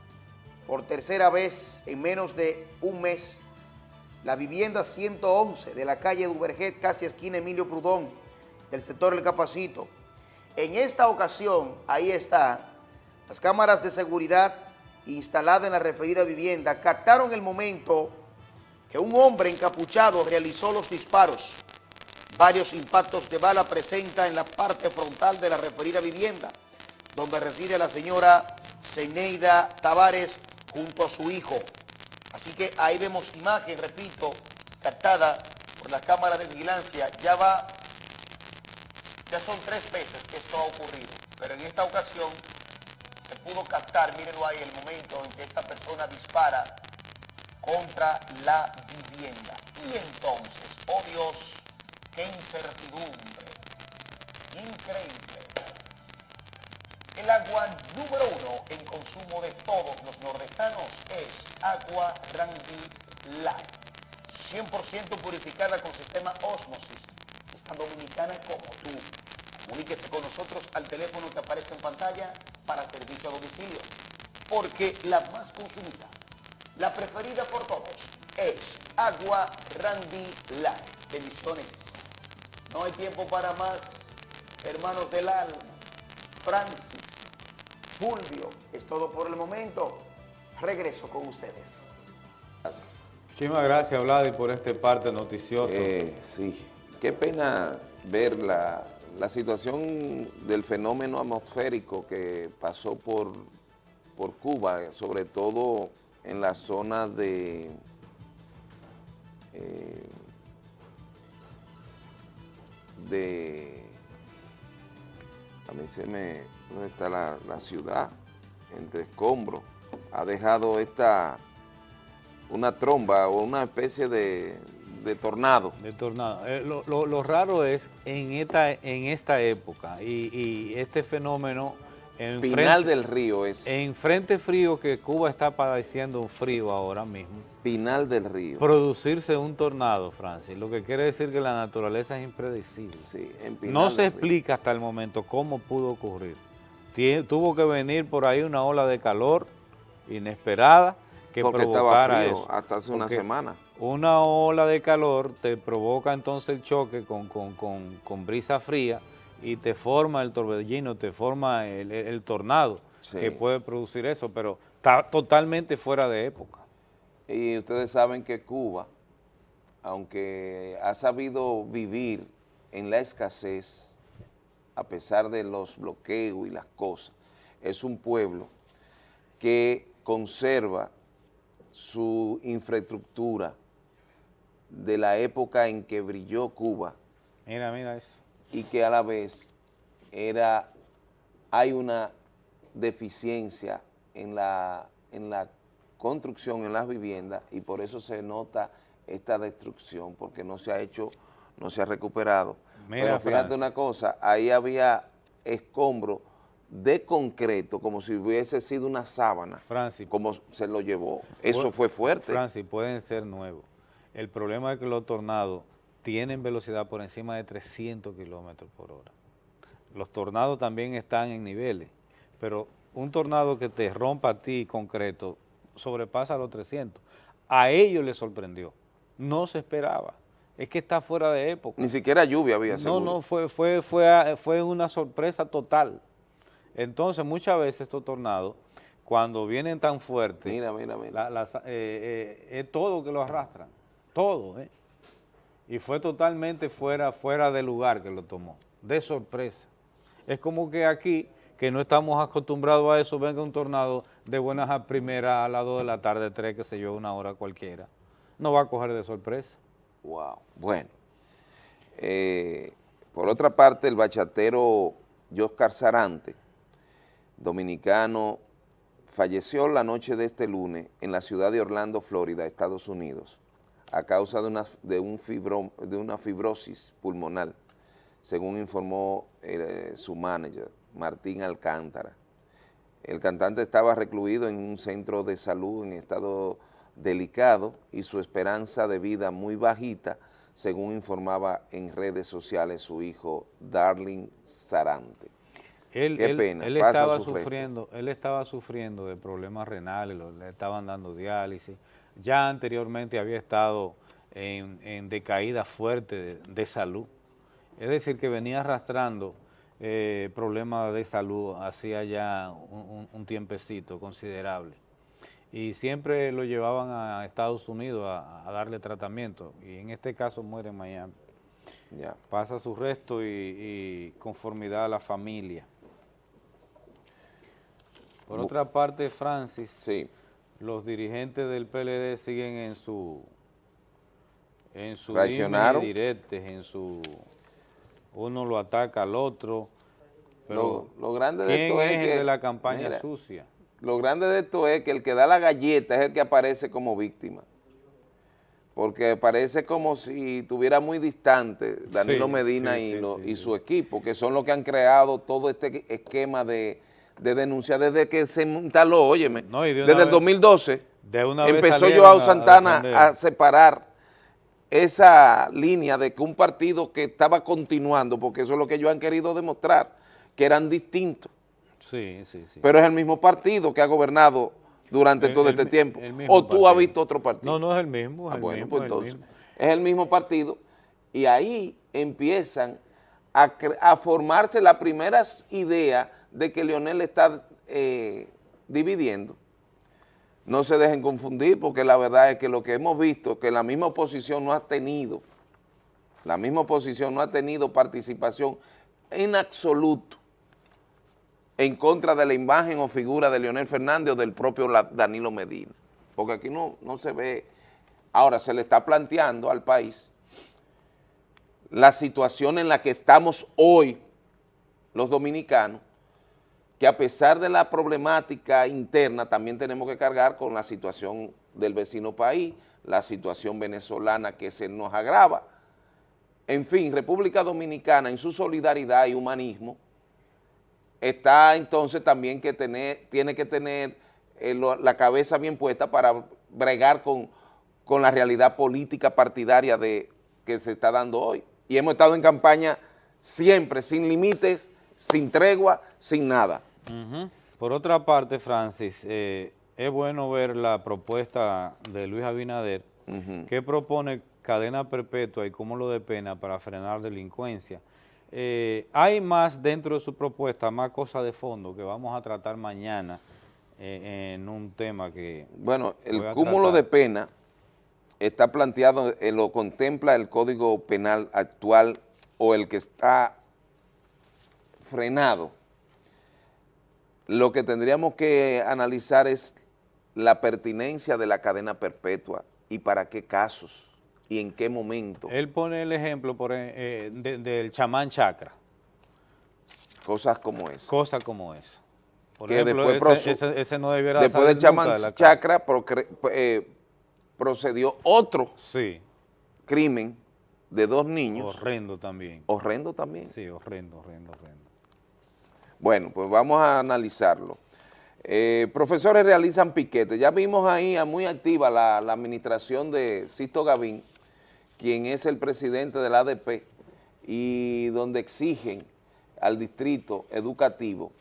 por tercera vez en menos de un mes, la vivienda 111 de la calle Duverget, casi esquina Emilio Prudón, del sector El Capacito. En esta ocasión, ahí está, las cámaras de seguridad instaladas en la referida vivienda captaron el momento que un hombre encapuchado realizó los disparos. Varios impactos de bala presenta en la parte frontal de la referida vivienda, donde reside la señora Zeneida Tavares junto a su hijo. Así que ahí vemos imagen, repito, captada por la cámara de vigilancia. Ya va, ya son tres veces que esto ha ocurrido, pero en esta ocasión se pudo captar, mírenlo ahí, el momento en que esta persona dispara contra la vivienda. Y entonces, oh Dios, qué incertidumbre, increíble. El agua número uno en consumo de todos los nordestanos es agua Randy Light. 100% purificada con sistema Osmosis. Esta dominicana como tú. Comuníquese con nosotros al teléfono que aparece en pantalla para servicio a domicilio. Porque la más consumida, la preferida por todos, es agua Randy Light. Bendiciones. No hay tiempo para más, hermanos del alma. Francis, Fulvio, es todo por el momento. Regreso con ustedes. Muchísimas gracias, Vladi, por este parte noticioso. Eh, sí, qué pena ver la, la, situación del fenómeno atmosférico que pasó por, por Cuba, sobre todo en la zona de... Eh, de... Mí se me... ¿Dónde está la, la ciudad? Entre escombros. Ha dejado esta una tromba o una especie de, tornado. De tornado. Eh, lo, raro es en esta, en esta época y, este fenómeno... En Pinal del Río es. En frente frío que Cuba está padeciendo un frío ahora mismo. Pinal del Río. Producirse un tornado, Francis, lo que quiere decir que la naturaleza es impredecible. Sí, no se explica hasta el momento cómo pudo ocurrir. tuvo que venir por ahí una ola de calor inesperada que Porque provocara estaba frío hasta hace una semana. Una ola de calor te provoca entonces el choque con, con, brisa fría y te forma el torbellino, te forma el, tornado que puede producir eso, pero está totalmente fuera de época. Y ustedes saben que Cuba, aunque ha sabido vivir en la escasez, a pesar de los bloqueos y las cosas, es un pueblo que conserva su infraestructura de la época en que brilló Cuba. Mira, mira eso. Y que a la vez era, hay una deficiencia en la, en la construcción, en las viviendas, y por eso se nota esta destrucción, porque no se ha hecho, no se ha recuperado. Pero fíjate una cosa, ahí había escombros de concreto, como si hubiese sido una sábana, Francis, como se lo llevó. Eso fue fuerte. Francis, pueden ser nuevos. El problema es que los tornados tienen velocidad por encima de 300 kilómetros por hora. Los tornados también están en niveles. pero un tornado que te rompa a ti concreto sobrepasa los 300. A ellos les sorprendió, no se esperaba. Es que está fuera de época. Ni siquiera lluvia había seguro. No, no, fue, fue, fue, fue una sorpresa total. Entonces, muchas veces estos tornados, cuando vienen tan fuertes, mira, mira, mira. Eh, eh, es todo que lo arrastran, todo, ¿eh? Y fue totalmente fuera, fuera de lugar que lo tomó, de sorpresa. Es como que aquí, que no estamos acostumbrados a eso, venga un tornado de buenas a primeras a las 2 de la tarde, 3, que se yo, una hora cualquiera. No va a coger de sorpresa. Wow, bueno. Eh, por otra parte, el bachatero Joscar Sarante, dominicano, falleció la noche de este lunes en la ciudad de Orlando, Florida, Estados Unidos, a causa de una, de un de una fibrosis pulmonar, según informó eh, su manager, Martín Alcántara. El cantante estaba recluido en un centro de salud en estado delicado y su esperanza de vida muy bajita, según informaba en redes sociales su hijo Darling Sarante. Él, Qué pena, él estaba sufriendo, él estaba sufriendo de problemas renales, le estaban dando diálisis. Ya anteriormente había estado en, decaída fuerte de, salud. Es decir, que venía arrastrando eh, problemas de salud hacía ya un tiempecito considerable y siempre lo llevaban a Estados Unidos a, darle tratamiento y en este caso muere en Miami. Ya. Pasa su resto y, conformidad a la familia. Por otra parte, Francis, sí. Los dirigentes del PLD siguen en su en su directes, en su uno lo ataca al otro, pero lo, grande de esto es, el de la campaña sucia? Lo grande de esto es que el que da la galleta es el que aparece como víctima. Porque parece como si tuviera muy distante Danilo Medina y, y, su equipo, que son los que han creado todo este esquema de, denuncia desde que se instaló, óyeme, desde el 2012. De una empezó Joao Santana a, separar esa línea de que un partido que estaba continuando, porque eso es lo que ellos han querido demostrar, que eran distintos, Sí, sí, sí. Pero es el mismo partido que ha gobernado durante todo este tiempo. ¿O tú has visto otro partido? No, no es el mismo. Es ah, bueno, pues entonces, es el mismo partido y ahí empiezan a, formarse las primeras ideas de que Leonel está eh, dividiendo. No se dejen confundir porque la verdad es que lo que hemos visto, que la misma oposición no ha tenido, la misma oposición no ha tenido participación en absoluto en contra de la imagen o figura de Leonel Fernández o del propio Danilo Medina. Porque aquí no, no se ve... Ahora, se le está planteando al país la situación en la que estamos hoy los dominicanos, que a pesar de la problemática interna, también tenemos que cargar con la situación del vecino país, la situación venezolana que se nos agrava. En fin, República Dominicana en su solidaridad y humanismo está entonces también que tener, tiene que tener eh, la cabeza bien puesta para bregar con, con la realidad política partidaria de, que se está dando hoy. Y hemos estado en campaña siempre, sin límites, sin tregua, sin nada. Por otra parte, Francis, eh, es bueno ver la propuesta de Luis Abinader, que propone cadena perpetua y cúmulo de pena para frenar delincuencia. Eh, hay más dentro de su propuesta, más cosas de fondo que vamos a tratar mañana eh, en un tema que... Bueno, el cúmulo de pena está planteado, eh, lo contempla el Código Penal actual o el que está frenado. Lo que tendríamos que analizar es la pertinencia de la cadena perpetua y para qué casos y en qué momento. Él pone el ejemplo por, eh, eh, del chamán chakra. Cosas como esa. Cosas como esa. Por ejemplo, después ese, no debiera Después del chamán chakra eh, procedió otro sí. crimen de dos niños. Horrendo también. Horrendo también. Sí, horrendo, horrendo, horrendo. Bueno, pues vamos a analizarlo. Eh, profesores realizan piquetes. Ya vimos ahí a muy activa la, administración de Sisto Gavín, quien es el presidente del ADP, y donde exigen al distrito educativo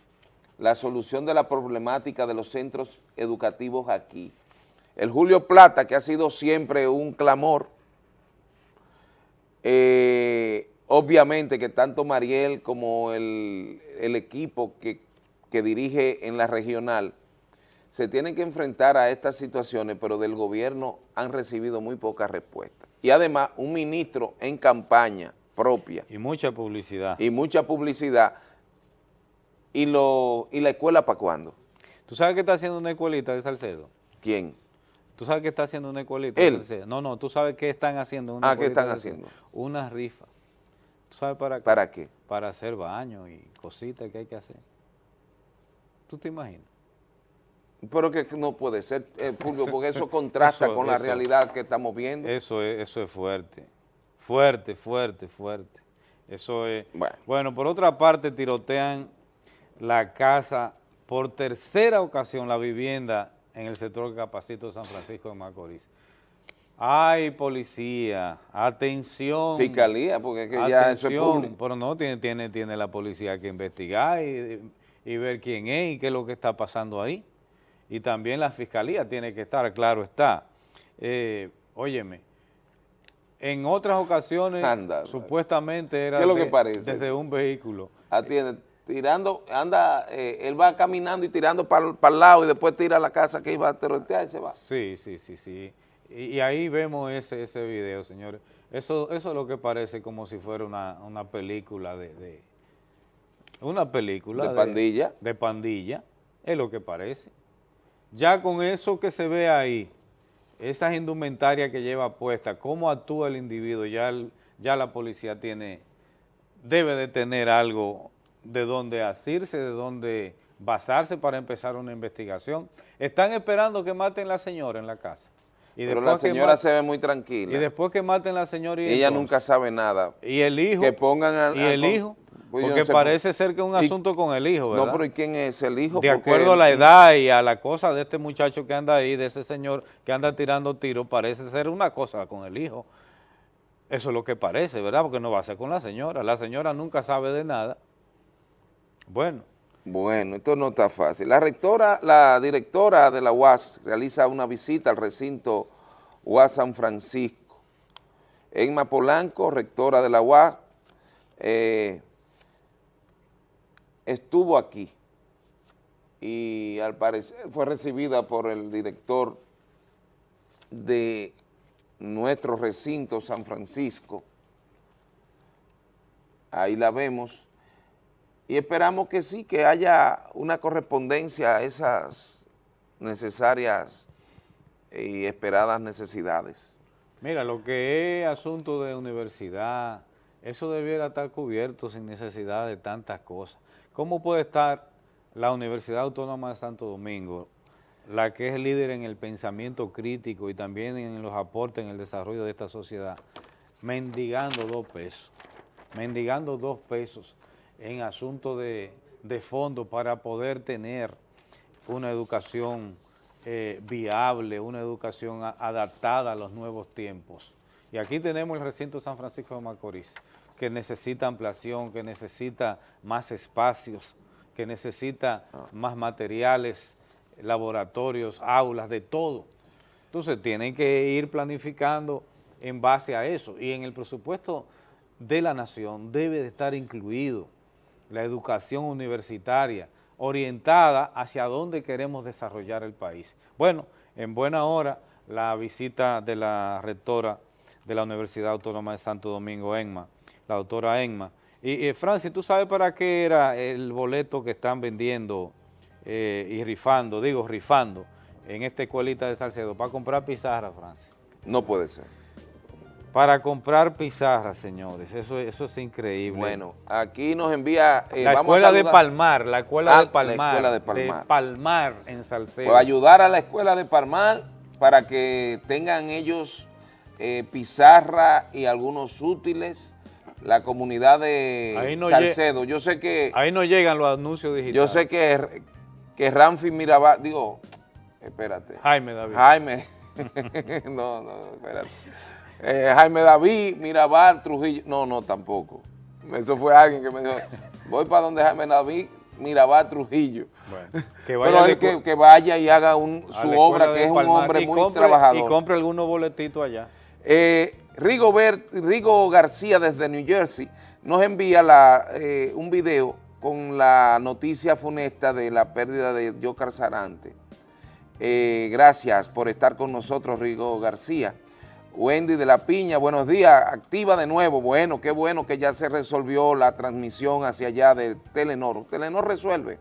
la solución de la problemática de los centros educativos aquí. El Julio Plata, que ha sido siempre un clamor, eh, obviamente que tanto Mariel como el, equipo que, que dirige en la regional se tienen que enfrentar a estas situaciones, pero del gobierno han recibido muy poca respuesta. Y además, un ministro en campaña propia. Y mucha publicidad. Y mucha publicidad. ¿Y, lo, y la escuela para cuándo? ¿Tú sabes qué está haciendo una escuelita de Salcedo? ¿Quién? ¿Tú sabes qué está haciendo una escuelita de Salcedo? No, no, tú sabes qué están haciendo una Ah, ¿qué están haciendo? Una rifa. ¿Tú sabes para qué? ¿Para qué? Para hacer baños y cositas que hay que hacer. ¿Tú te imaginas? Pero que no puede ser, eh, Fulvio, porque eso contrasta con la realidad que estamos viendo. Eso es, eso es fuerte, fuerte, fuerte, fuerte. Eso es... Bueno. por otra parte, tirotean la casa por tercera ocasión, la vivienda en el sector Capacito de San Francisco de Macorís. Ay, policía, atención. Fiscalía, porque es que ya eso es público. Pero no, tiene, tiene, tiene la policía que investigar y, y ver quién es y qué es lo que está pasando ahí y también la fiscalía tiene que estar, claro está. Eh, óyeme, en otras ocasiones supuestamente era lo que parece? desde un vehículo. Atiende, tirando, anda, eh, él va caminando y tirando para el lado y después tira a la casa que iba a terroristas y se va. Sí, sí, sí, sí. Y, ahí vemos ese, ese video, señores. Eso, eso es lo que parece como si fuera una, una película de, Una película. De pandilla. De pandilla, es lo que parece. Ya con eso que se ve ahí, esas indumentarias que lleva puesta, cómo actúa el individuo, ya, ya la policía tiene, debe de tener algo de donde asirse, de donde basarse para empezar una investigación. Están esperando que maten a la señora en la casa. Y Pero la señora se ve muy tranquila. Y después que maten a la señora y Ella nunca sabe nada. Y el hijo. Que pongan Y el hijo. Pues Porque parece ser que es un asunto con el hijo, ¿verdad? No, pero ¿y quién es el hijo? De acuerdo a la edad y a la cosa de este muchacho que anda ahí, de ese señor que anda tirando tiros, parece ser una cosa con el hijo. Eso es lo que parece, ¿verdad? Porque no va a ser con la señora. La señora nunca sabe de nada. Bueno. Bueno, esto no está fácil. La rectora, la directora de la UAS realiza una visita al recinto UAS San Francisco. Emma Polanco, rectora de la UAS, eh, estuvo aquí y al parecer fue recibida por el director de nuestro recinto San Francisco. Ahí la vemos. Y esperamos que sí, que haya una correspondencia a esas necesarias y esperadas necesidades. Mira, lo que es asunto de universidad, eso debiera estar cubierto sin necesidad de tantas cosas. ¿Cómo puede estar la Universidad Autónoma de Santo Domingo, la que es líder en el pensamiento crítico y también en los aportes en el desarrollo de esta sociedad, mendigando dos pesos, mendigando dos pesos en asuntos de, fondo para poder tener una educación eh, viable, una educación adaptada a los nuevos tiempos. Y aquí tenemos el recinto San Francisco de Macorís, que necesita ampliación, que necesita más espacios, que necesita ah. más materiales, laboratorios, aulas, de todo. Entonces tienen que ir planificando en base a eso y en el presupuesto de la nación debe de estar incluido la educación universitaria orientada hacia dónde queremos desarrollar el país. Bueno, en buena hora la visita de la rectora de la Universidad Autónoma de Santo Domingo, ENMA, la doctora Enma. Y, Francis, ¿tú sabes para qué era el boleto que están vendiendo eh, y rifando, digo rifando, en esta escuelita de Salcedo? Para comprar pizarra, Francis. No puede ser. Para comprar pizarra, señores, eso, eso es increíble. Bueno, aquí nos envía... Eh, la escuela de Palmar, la escuela, de Palmar, la escuela de Palmar. De Palmar en Salcedo. Pues ayudar a la escuela de Palmar para que tengan ellos eh, pizarra y algunos útiles la comunidad de Salcedo. Yo sé que... Ahí no llegan los anuncios digitales. Yo sé que, que Ramfi Mirabal, digo, espérate. Jaime David. Jaime, no, no, espérate. Eh, Jaime David, Mirabal, Trujillo, no, no, tampoco. Eso fue alguien que me dijo, voy para donde Jaime David, Mirabal Trujillo. que vaya, que, vaya y haga su obra, que es un hombre muy trabajador. Y compre algunos boletitos allá. Eh, Rigo, Rigo García desde New Jersey nos envía la, eh, un video con la noticia funesta de la pérdida de Jocar Sarante. Eh, gracias por estar con nosotros, Rigo García. Wendy de la Piña, buenos días, activa de nuevo. Bueno, qué bueno que ya se resolvió la transmisión hacia allá de Telenor. Telenor resuelve.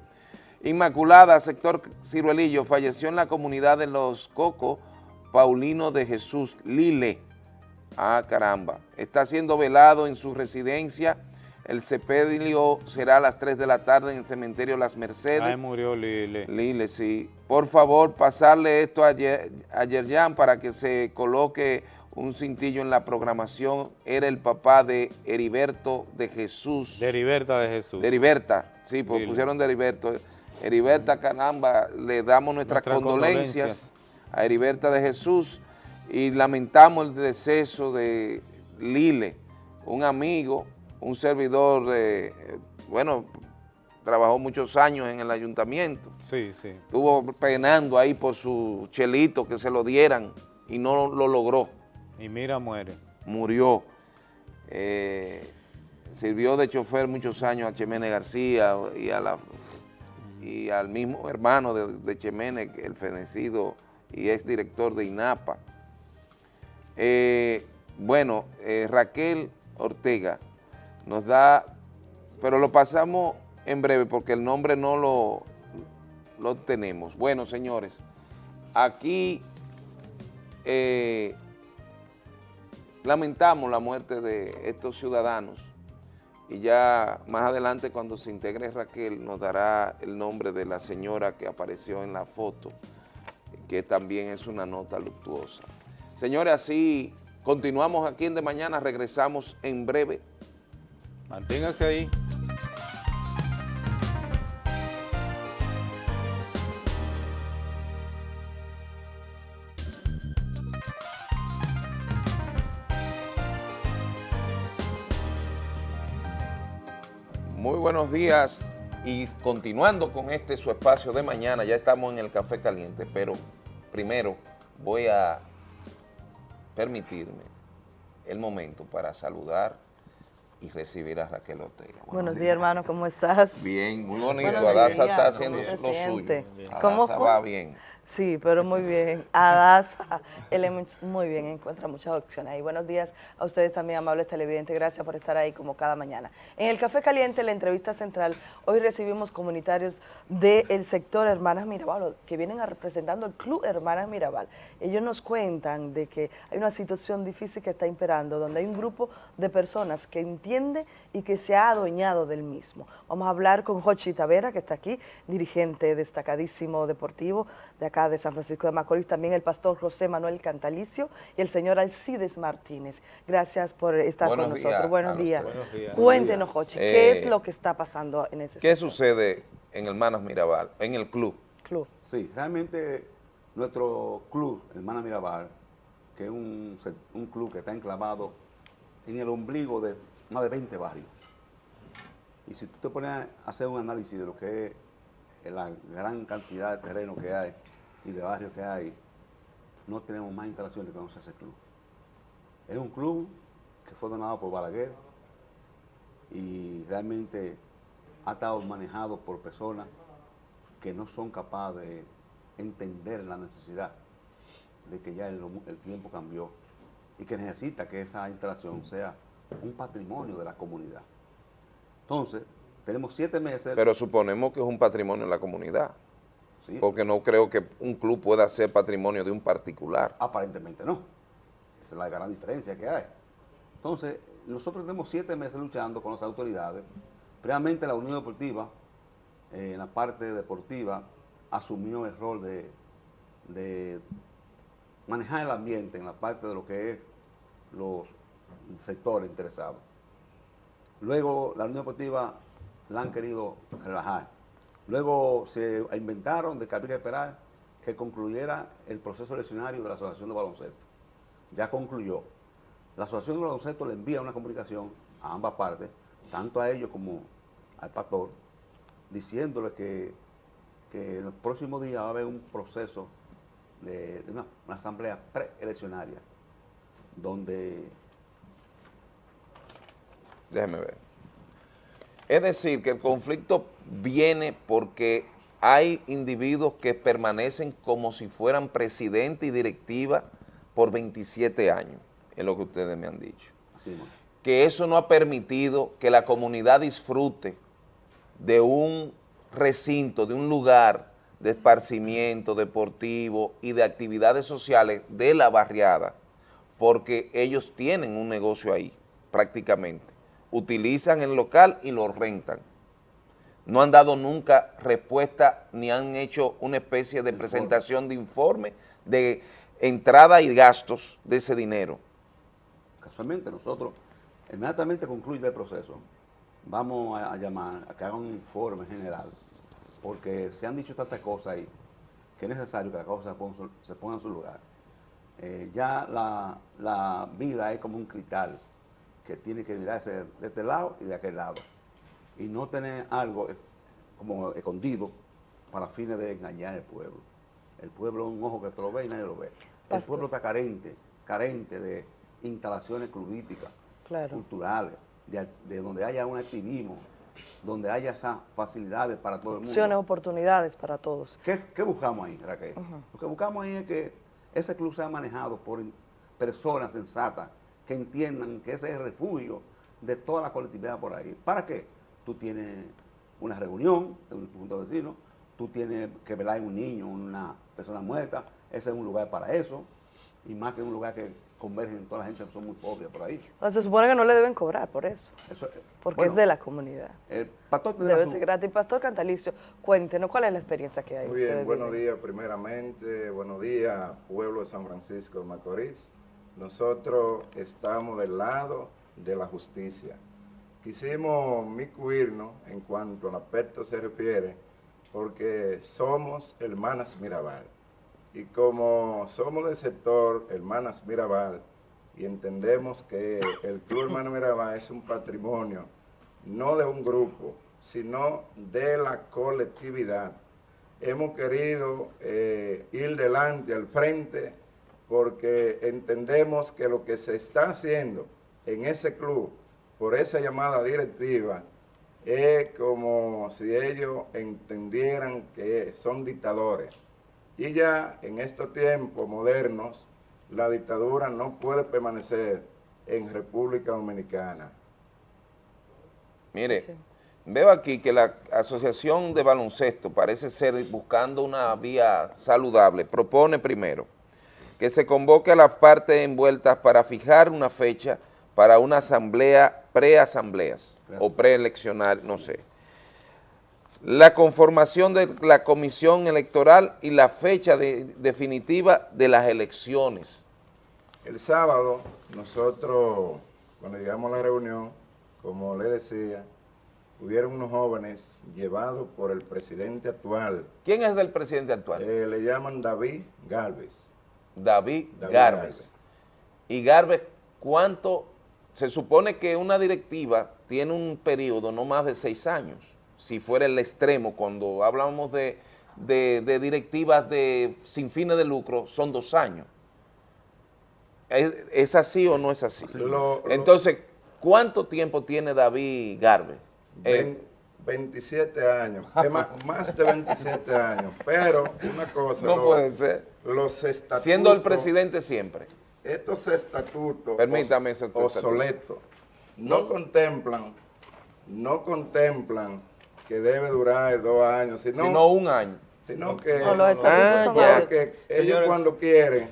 Inmaculada, sector Ciruelillo, falleció en la comunidad de Los Cocos, Paulino de Jesús Lile. Ah, caramba. Está siendo velado en su residencia. El sepelio será a las 3 de la tarde en el cementerio Las Mercedes. Ahí murió Lile. Lile, sí. Por favor, pasarle esto a, Yerjan para que se coloque un cintillo en la programación. Era el papá de Heriberto de Jesús. De Heriberta de Jesús. De Heriberta, sí, pues pusieron de Heriberto. Heriberta, caramba, le damos nuestras, condolencias a Heriberta de Jesús y lamentamos el deceso de Lile, un amigo, un servidor, de, bueno, trabajó muchos años en el ayuntamiento. Sí, sí. Estuvo penando ahí por su chelito que se lo dieran y no lo logró. Y mira, muere. Murió. Eh, sirvió de chofer muchos años a Chemene García y, al mismo hermano de, de Chemene, el fenecido y ex director de INAPA. Eh, bueno, eh, Raquel Ortega nos da, pero lo pasamos en breve porque el nombre no lo, lo tenemos. Bueno, señores, aquí lamentamos la muerte de estos ciudadanos y ya más adelante cuando se integre Raquel nos dará el nombre de la señora que apareció en la foto, que también es una nota luctuosa. Señores, así continuamos aquí en De Mañana, regresamos en breve. Manténganse ahí. Buenos días y continuando con este su espacio de mañana, ya estamos en el Café Caliente, pero primero voy a permitirme el momento para saludar y recibir a Raquel Ortega. Buenos, días, hermano, ¿cómo estás? Bien, muy bonito. Adasa está haciendo lo suyo. ¿Cómo va bien. Sí, pero muy bien. Adasa Elements, muy bien, encuentra muchas opciones ahí. Buenos días a ustedes también, amables televidentes. Gracias por estar ahí como cada mañana. En el Café Caliente, la entrevista central, hoy recibimos comunitarios del sector Hermanas Mirabal, que vienen representando el Club Hermanas Mirabal. Ellos nos cuentan de que hay una situación difícil que está imperando, donde hay un grupo de personas que entiende y que se ha adueñado del mismo. Vamos a hablar con Jochi Tavera, que está aquí, dirigente destacadísimo deportivo de acá de San Francisco de Macorís, también el pastor José Manuel Cantalicio y el señor Alcides Martínez. Gracias por estar con nosotros. Buenos, días. Cuéntenos, Jochi, ¿qué es eh, lo que está pasando en ese ¿Qué sucede en Hermanas Mirabal, en el club? Club. Sí, realmente nuestro club, Hermanas Mirabal, que es un, un club que está enclavado en el ombligo de más de 20 barrios. Y si tú te pones a hacer un análisis de lo que es la gran cantidad de terreno que hay y de barrios que hay, no tenemos más instalaciones que a hacer club. Es un club que fue donado por Balaguer y realmente ha estado manejado por personas que no son capaces de entender la necesidad de que ya el, el tiempo cambió y que necesita que esa instalación sea un patrimonio de la comunidad. Entonces, tenemos siete meses... Pero suponemos que es un patrimonio de la comunidad. Porque no creo que un club pueda ser patrimonio de un particular. Aparentemente no. Esa es la gran diferencia que hay. Entonces, nosotros tenemos siete meses luchando con las autoridades. Previamente la Unión Deportiva, eh, en la parte deportiva, asumió el rol de, de manejar el ambiente en la parte de lo que es los sectores interesados. Luego la Unión Deportiva la han querido relajar. Luego se inventaron de que había que esperar que concluyera el proceso eleccionario de la Asociación de Baloncesto. Ya concluyó. La Asociación de Baloncesto le envía una comunicación a ambas partes, tanto a ellos como al pastor, diciéndole que, en los próximos días va a haber un proceso de, una, asamblea preeleccionaria donde... Déjeme ver. Es decir, que el conflicto viene porque hay individuos que permanecen como si fueran presidente y directiva por 27 años, es lo que ustedes me han dicho. que eso no ha permitido que la comunidad disfrute de un recinto, de un lugar de esparcimiento deportivo y de actividades sociales de la barriada, porque ellos tienen un negocio ahí, prácticamente. Utilizan el local y lo rentan. No han dado nunca respuesta ni han hecho una especie de presentación de informe de entrada y gastos de ese dinero. Casualmente nosotros, inmediatamente concluye el proceso, vamos a, llamar a que hagan un informe general, porque se han dicho tantas cosas ahí que es necesario que las cosas se pongan, en su lugar. Eh, ya la, vida es como un cristal que tiene que mirarse de este lado y de aquel lado, y no tener algo como escondido para fines de engañar al pueblo. El pueblo es un ojo que te lo ve y nadie lo ve. El pueblo está carente, carente de instalaciones clubísticas, culturales, de, donde haya un activismo, donde haya esas facilidades para todo el mundo. Opciones, oportunidades para todos. ¿Qué, buscamos ahí, Raquel? Lo que buscamos ahí es que ese club sea manejado por personas sensatas que entiendan que ese es el refugio de toda la colectividad por ahí. ¿Para qué? Tú tienes una reunión en un punto de vecino, tú tienes que velar en un niño, una persona muerta, ese es un lugar para eso, y más que un lugar que convergen toda la gente que son muy pobres por ahí. se supone que no le deben cobrar por eso, porque es de la comunidad. El pastor Debe ser gratis. Pastor Cantalicio, cuéntenos cuál es la experiencia que hay. Muy bien, buenos días primeramente, buenos días pueblo de San Francisco de Macorís. Nosotros estamos del lado de la justicia. Quisimos micuirnos en cuanto al aspecto se refiere, porque somos hermanas Mirabal. Y como somos del sector Hermanas Mirabal y entendemos que el Club Hermano Mirabal es un patrimonio no de un grupo, sino de la colectividad, hemos querido eh, ir delante, al frente, porque entendemos que lo que se está haciendo en ese club, por esa llamada directiva, es como si ellos entendieran que son dictadores. Y ya en estos tiempos modernos, la dictadura no puede permanecer en República Dominicana. Mire, veo aquí que la Asociación de Baloncesto parece ser buscando una vía saludable. Propone primero que se convoque a las partes envueltas para fijar una fecha para una asamblea, preasambleas o preeleccionar, no sé la conformación de la comisión electoral y la fecha definitiva de las elecciones. El sábado nosotros, cuando llegamos a la reunión, como le decía, hubieron unos jóvenes llevados por el presidente actual. ¿Quién es el presidente actual? Eh, le llaman David Galvez. David, Galvez. Y Galvez, ¿cuánto? Se supone que una directiva tiene un periodo no más de seis años si fuera el extremo, cuando hablamos de, directivas de, sin fines de lucro, son dos años. ¿Es, así o no es así? Entonces, ¿cuánto tiempo tiene David Garbe? 27 eh, años, más, de 27 años, pero una cosa... No puede ser. Los estatutos... Siendo el presidente siempre. Estos estatutos Permítame obsoletos no. Contemplan, no contemplan que debe durar dos años, sino, sino un año. Sino que, ah, que ellos cuando quieren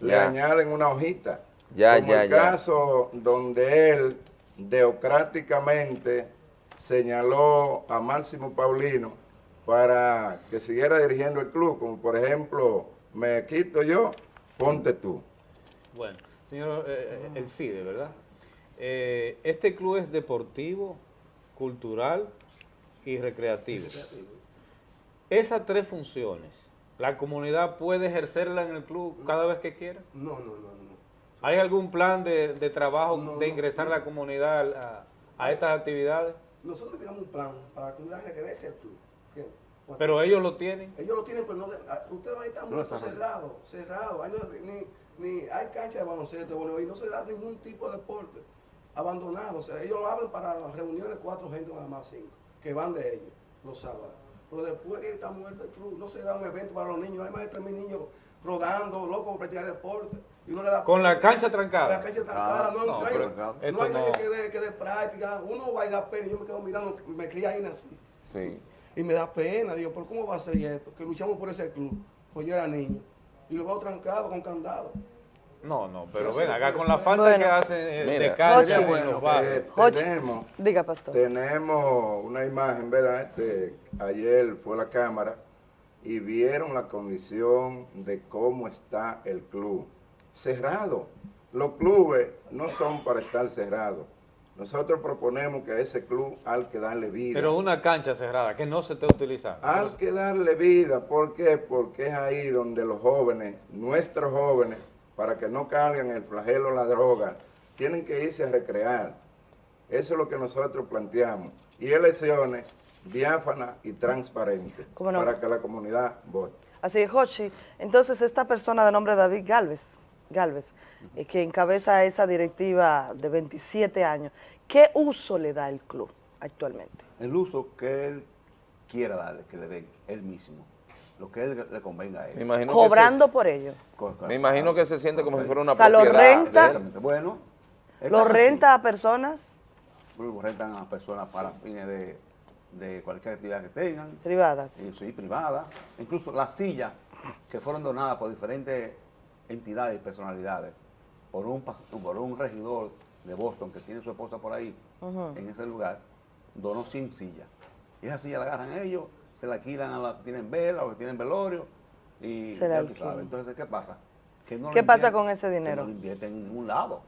le añaden una hojita. Ya, como el caso donde él democráticamente señaló a Máximo Paulino para que siguiera dirigiendo el club, como por ejemplo, me quito yo, ponte tú. Bueno, señor eh, eh, el CIDE, ¿verdad? Eh, este club es deportivo, cultural y recreativo. Esas tres funciones, ¿la comunidad puede ejercerla en el club cada vez que quiera? No, no, no. no. ¿Hay algún plan de, trabajo de ingresar a la comunidad a, estas actividades? nosotros teníamos un plan para que la comunidad regrese al club. Pero ellos lo tienen. Ellos lo tienen, pero no, ah, ustedes van a estar muy cerrados, cerrados. Ni, ni, hay cancha de baloncesto, voleibol, y no se da ningún tipo de deporte abandonado. O sea, ellos lo abren para reuniones cuatro gente, nada más cinco, que van de ellos los sábados. Pero después que está muerto el club, no se da un evento para los niños. Hay más de 3.000 niños rodando, locos practicar deporte. Y uno le da con la cancha trancada. La cancha trancada. no, no, hay, no hay nadie que dé, que de práctica. Uno va y da pena. Yo me quedo mirando, me crié ahí nací. Sí. Y me da pena. Digo, ¿por cómo va a ser esto? Que luchamos por ese club. Pues yo era niño. Y lo veo trancado con candado. No, no, pero ven, acá con la falta que hacen eh, de cancha bueno, eh, tenemos, Diga, pastor. Tenemos una imagen, ¿verdad? Este, ayer fue la cámara y vieron la condición de cómo está el club. Cerrado. Los clubes no son para estar cerrados. Nosotros proponemos que a ese club hay que darle vida. Pero una cancha cerrada, que no se esté utilizando. Hay que darle vida. ¿Por qué? Porque es ahí donde los jóvenes, nuestros jóvenes, para que no carguen el flagelo la droga, tienen que irse a recrear. Eso es lo que nosotros planteamos. Y elecciones diáfanas y transparentes para que la comunidad vote. Así es, Jochi. Entonces, esta persona de nombre David Galvez, Galvez eh, que encabeza esa directiva de 27 años, ¿qué uso le da el club actualmente? El uso que él quiera darle, que le dé él mismo lo que él le convenga a él. Cobrando por ello. Me imagino que se siente como si fuera una o sea, propiedad. Lo renta, bueno, ¿Lo renta a personas? Lo rentan a personas para fines de, cualquier actividad que tengan. Privadas. sí, privadas. Incluso las sillas que fueron donadas por diferentes entidades y personalidades, por un, por un regidor de Boston que tiene su esposa por ahí, en ese lugar, donó 100 sillas. Y esas sillas la agarran ellos se la alquilan a la que tienen vela o que tienen velorio. Y se la Entonces, ¿qué pasa? Que no ¿Qué pasa con ese dinero? no lo invierten en ningún lado.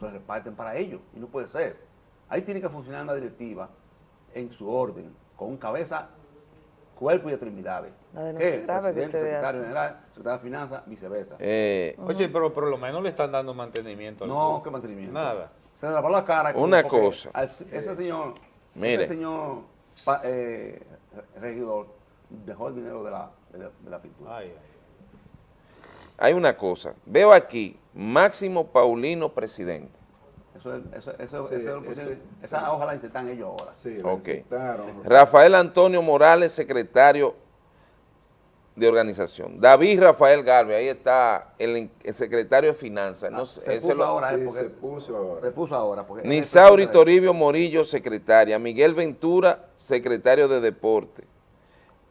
Se reparten para ellos. Y no puede ser. Ahí tiene que funcionar una directiva en su orden, con cabeza, cuerpo y extremidades. La ¿Qué? Grave que se secretario general, secretario de finanzas, viceversa. Eh, Oye, pero por lo menos le están dando mantenimiento. no, ¿qué mantenimiento? Nada. Se le lavó la cara. Una cosa. ese señor, Mire. ese señor eh, regidor dejó el dinero de la, de la, pintura. Hay una cosa, veo aquí, Máximo Paulino, presidente. Eso, eso, eso, esa hoja la ellos ahora. Sí, okay. Rafael Antonio Morales, secretario de organización. David Rafael Galvez, ahí está el, secretario de Finanzas. Ah, se, puso ahora, se, puso ahora, se puso ahora. Nisauri Toribio Morillo, secretaria. Miguel Ventura, secretario de Deporte.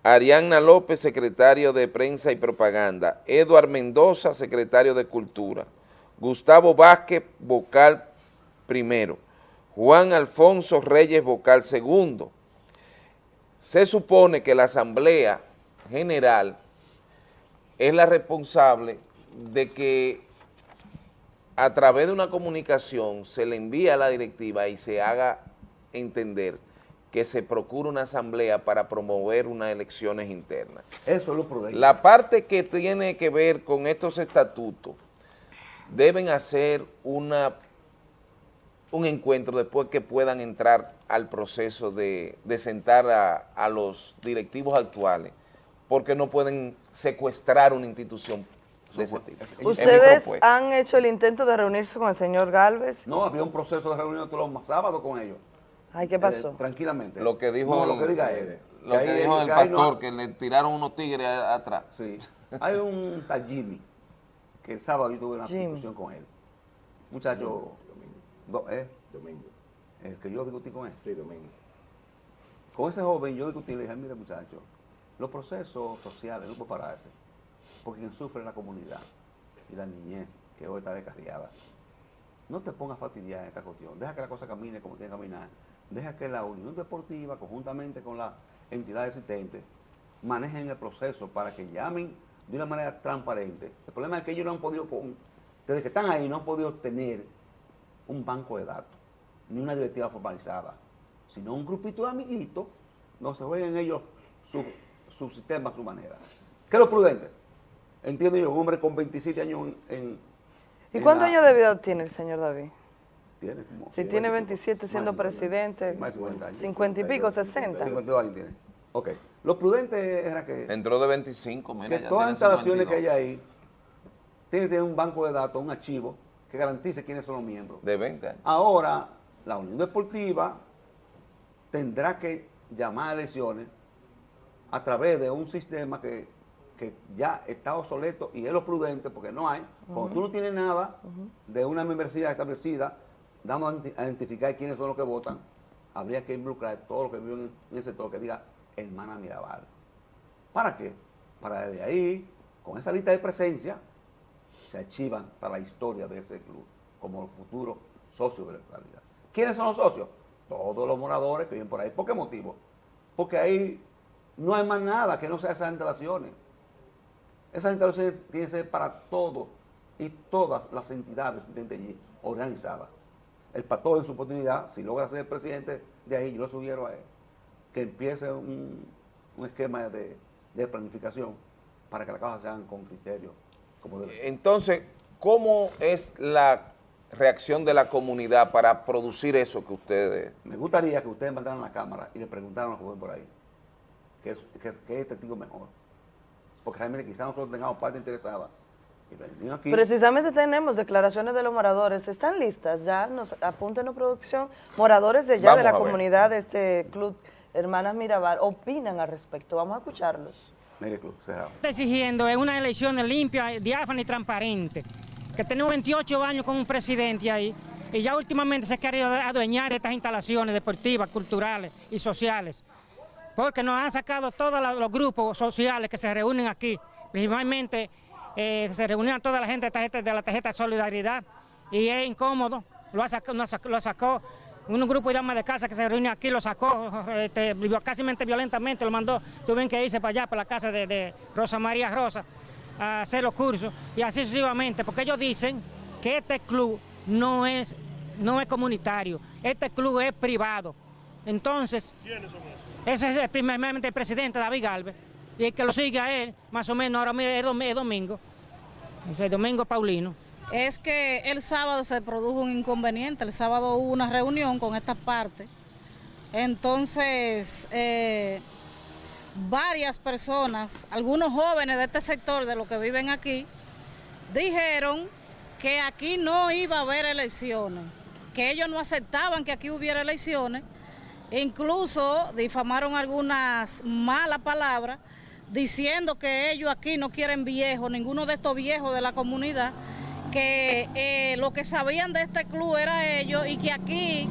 Arianna López, secretario de Prensa y Propaganda. Eduard Mendoza, secretario de Cultura. Gustavo Vázquez, vocal primero. Juan Alfonso Reyes, vocal segundo. Se supone que la Asamblea general es la responsable de que a través de una comunicación se le envíe a la directiva y se haga entender que se procure una asamblea para promover unas elecciones internas. Eso es lo prudente. La parte que tiene que ver con estos estatutos deben hacer una un encuentro después que puedan entrar al proceso de, sentar a los directivos actuales porque no pueden secuestrar una institución de ese tipo. ¿Ustedes han hecho el intento de reunirse con el señor Galvez? No, había un proceso de reunión todos los sábados con ellos. Ay, ¿qué pasó? Eh, tranquilamente. Lo que dijo, lo que diga él. Lo que, dijo el pastor, que le tiraron unos tigres atrás. Sí. Hay un tal Jimmy, que el sábado yo tuve una discusión con él. Muchacho, domingo. ¿eh? Domingo. El que yo discutí con él. Sí, domingo. Con ese joven yo discutí y le dije, mira muchacho, los procesos sociales no pueden pararse, porque quien sufre es la comunidad y la niñez, que hoy está descarriada. No te pongas a fastidiar en esta cuestión, deja que la cosa camine como tiene que caminar, deja que la Unión Deportiva, conjuntamente con las entidades existentes, manejen el proceso para que llamen de una manera transparente. El problema es que ellos no han podido, desde que están ahí, no han podido tener un banco de datos, ni una directiva formalizada, sino un grupito de amiguitos, no se jueguen ellos su su sistema, su manera. ¿Qué es lo prudente? Entiendo yo, un hombre con 27 años en... ¿Y cuántos años de vida tiene el señor David? Tiene como... Si tiene 27 siendo presidente, Más de 50 años. 50 y pico, 60. 52 años tiene. Ok. Lo prudente era que... Entró de 25, mira, que ya todas las tiene instalaciones que 52. hay ahí tienen que tener un banco de datos, un archivo que garantice quiénes son los miembros. De 20 años. Ahora, la Unión Deportiva tendrá que llamar a elecciones a través de un sistema que, que ya está obsoleto y es lo prudente porque no hay. Cuando tú no tienes nada de una membresía establecida, dando a identificar quiénes son los que votan, habría que involucrar a todos los que viven en el sector que diga hermana Mirabal. ¿Para qué? Para desde ahí, con esa lista de presencia, se archivan para la historia de ese club como los futuros socios de la localidad. ¿Quiénes son los socios? Todos los moradores que viven por ahí. ¿Por qué motivo? Porque ahí no hay más nada que no sea esas instalaciones. Esas instalaciones tienen que ser para todos y todas las entidades existentes allí organizadas. El pastor en su oportunidad, si logra ser el presidente de ahí, yo lo sugiero a él, que empiece un, esquema de, de planificación para que las cosas se hagan con criterio. Entonces, ¿cómo es la reacción de la comunidad para producir eso que ustedes... Me gustaría que ustedes mandaran a la cámara y le preguntaran a los jóvenes por ahí qué es, qué- qué es testigo mejor. Porque realmente quizás nosotros tengamos parte interesada. Y aquí. Precisamente tenemos declaraciones de los moradores. ¿Están listas? Ya nos apunten producción. Moradores de ya Vamos de la a ver. comunidad de este club Hermanas Mirabal opinan al respecto. Vamos a escucharlos. Mire, club, cerrado. exigiendo es una elección limpia, diáfana y transparente. Que tenemos 28 años con un presidente ahí y ya últimamente se ha querido adueñar de estas instalaciones deportivas, culturales y sociales. Porque nos han sacado todos los grupos sociales que se reúnen aquí. Principalmente eh, se reunían toda la gente de, tarjeta- de la tarjeta de solidaridad y es incómodo. Lo, ha sacado, lo sacó un grupo de damas de casa que se reúne aquí, lo sacó este, casi violentamente, lo mandó, tuvieron que irse para allá, para la casa de, de Rosa María Rosa, a hacer los cursos y así sucesivamente, porque ellos dicen que este club no es, no es comunitario, este club es privado. Entonces, ese es el, primeramente el presidente David Galvez, y el que lo sigue a él, más o menos, ahora es dom- es domingo, es el domingo Paulino. Es que el sábado se produjo un inconveniente. El sábado hubo una reunión con esta parte. Entonces, eh, varias personas, algunos jóvenes de este sector, de los que viven aquí, dijeron que aquí no iba a haber elecciones, que ellos no aceptaban que aquí hubiera elecciones. Incluso difamaron algunas malas palabras diciendo que ellos aquí no quieren viejos, ninguno de estos viejos de la comunidad, que eh, lo que sabían de este club era ellos y que aquí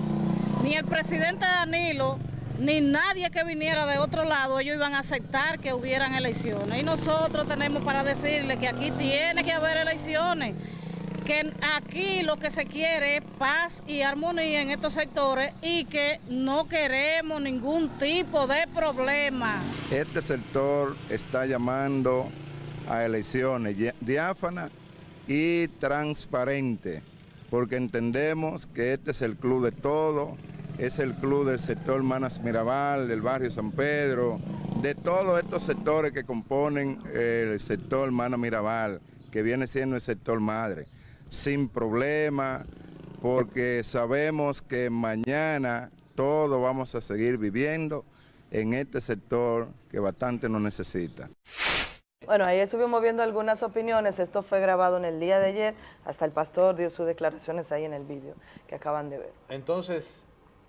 ni el presidente Danilo ni nadie que viniera de otro lado, ellos iban a aceptar que hubieran elecciones. Y nosotros tenemos para decirle que aquí tiene que haber elecciones, que aquí lo que se quiere es paz y armonía en estos sectores y que no queremos ningún tipo de problema. Este sector está llamando a elecciones di- diáfanas y transparentes, porque entendemos que este es el club de todo, es el club del sector Manas Mirabal, del barrio San Pedro, de todos estos sectores que componen el sector Manas Mirabal, que viene siendo el sector madre, sin problema, porque sabemos que mañana todos vamos a seguir viviendo en este sector que bastante nos necesita. Bueno, ahí estuvimos viendo algunas opiniones. Esto fue grabado en el día de ayer. Hasta el pastor dio sus declaraciones ahí en el vídeo que acaban de ver. Entonces,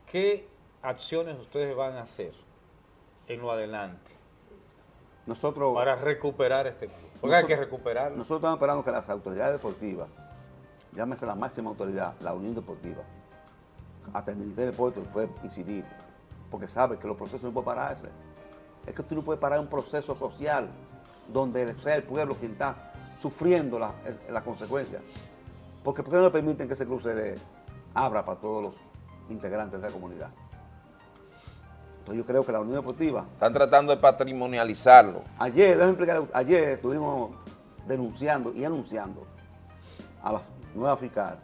¿qué acciones ustedes van a hacer en lo adelante Nosotros, para recuperar este club? Porque hay que recuperarlo. Nosotros estamos esperando que las autoridades deportivas, llámese la máxima autoridad, la Unión Deportiva, hasta el Ministerio de Deportes puede incidir, porque sabe que los procesos no pueden pararse. Es que tú no puedes parar un proceso social donde sea el pueblo quien está sufriendo las la consecuencias. Porque ¿por qué no le permiten que ese club se le abra para todos los integrantes de la comunidad? Entonces yo creo que la Unión Deportiva Están tratando de patrimonializarlo. Ayer, déjame explicar, ayer estuvimos denunciando y anunciando a la nueva fiscal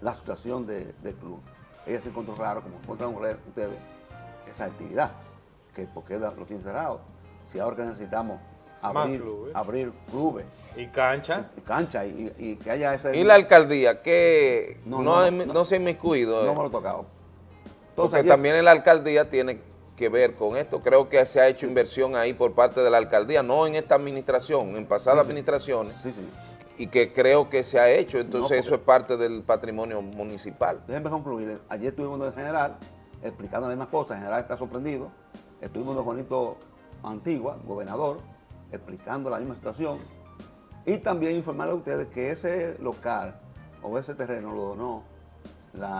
la situación de- del club. Ella se encontró raro, como encontraron ustedes, esa actividad, que porque lo tienen cerrado. Si ahora que necesitamos abrir, clubes. abrir clubes. ¿Y cancha? Y, cancha, y, que haya ese... ¿Y la alcaldía que no, no, se ha inmiscuido? No me lo he tocado. Entonces, Porque también la alcaldía tiene que ver con esto. Creo que se ha hecho inversión ahí por parte de la alcaldía, no en esta administración, en pasadas administraciones. Sí, sí. Y que creo que se ha hecho, entonces eso es parte del patrimonio municipal. Déjenme concluir. Ayer estuvimos en general explicando las mismas cosas, en general está sorprendido. Estuvimos con Juanito Antigua, gobernador, explicando la misma situación. Y también informarle a ustedes que ese local o ese terreno lo donó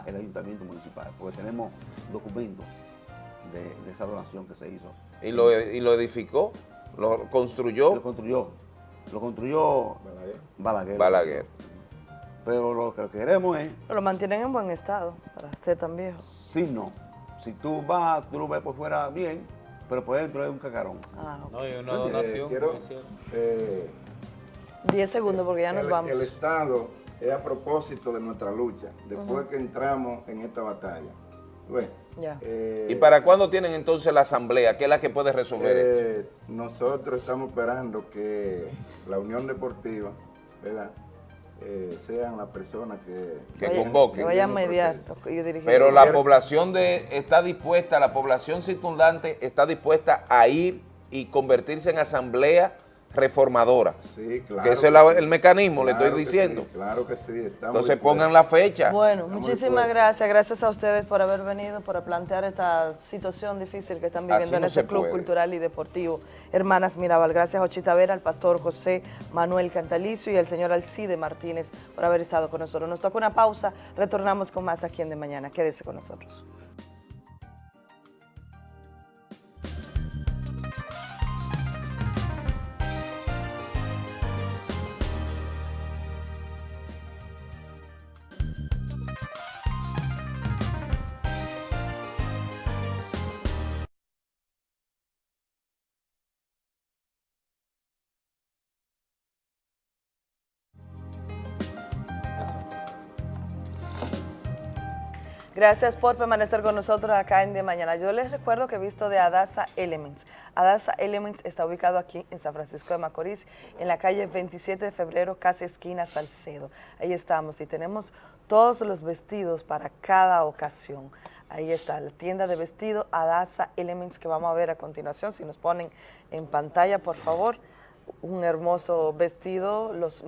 el ayuntamiento municipal, porque tenemos documentos de, esa donación que se hizo. ¿Y lo, ¿Y lo edificó? ¿Lo construyó? Lo construyó. Lo construyó Balaguer. Balaguer. Pero lo que queremos es... lo mantienen en buen estado, para ser tan viejo. Sí, no. Si tú vas, tú lo ves por fuera bien, pero por dentro es un cacarón. Ah, no, hay una donación. quiero, 10 eh, segundos porque ya nos vamos. El Estado es a propósito de nuestra lucha, después que entramos en esta batalla. Eh, ¿Y para cuándo tienen entonces la asamblea? ¿Qué es la que puede resolver eh, Nosotros estamos esperando que la Unión Deportiva, ¿verdad? Eh, sean las personas que, que convoquen. Que vayan a mediar. Pero la población de, está dispuesta, la población circundante está dispuesta a ir y convertirse en asamblea reformadora. Sí, claro. Que ese es el mecanismo, le estoy diciendo. claro que sí. Entonces pongan la fecha. Bueno, muchísimas gracias. Gracias a ustedes por haber venido, por plantear esta situación difícil que están viviendo en este club cultural y deportivo. Hermanas Mirabal, gracias a Ochita Vera, al pastor José Manuel Cantalicio y al señor Alcide Martínez por haber estado con nosotros. Nos toca una pausa, retornamos con más aquí en De Mañana. Quédese con nosotros. Gracias por permanecer con nosotros acá en De Mañana. Yo les recuerdo que he visto de Adasa Elements. Adasa Elements está ubicado aquí en San Francisco de Macorís, en la calle 27 de febrero, casi esquina Salcedo. Ahí estamos y tenemos todos los vestidos para cada ocasión. Ahí está, la tienda de vestido Adasa Elements que vamos a ver a continuación. Si nos ponen en pantalla, por favor un hermoso vestido, los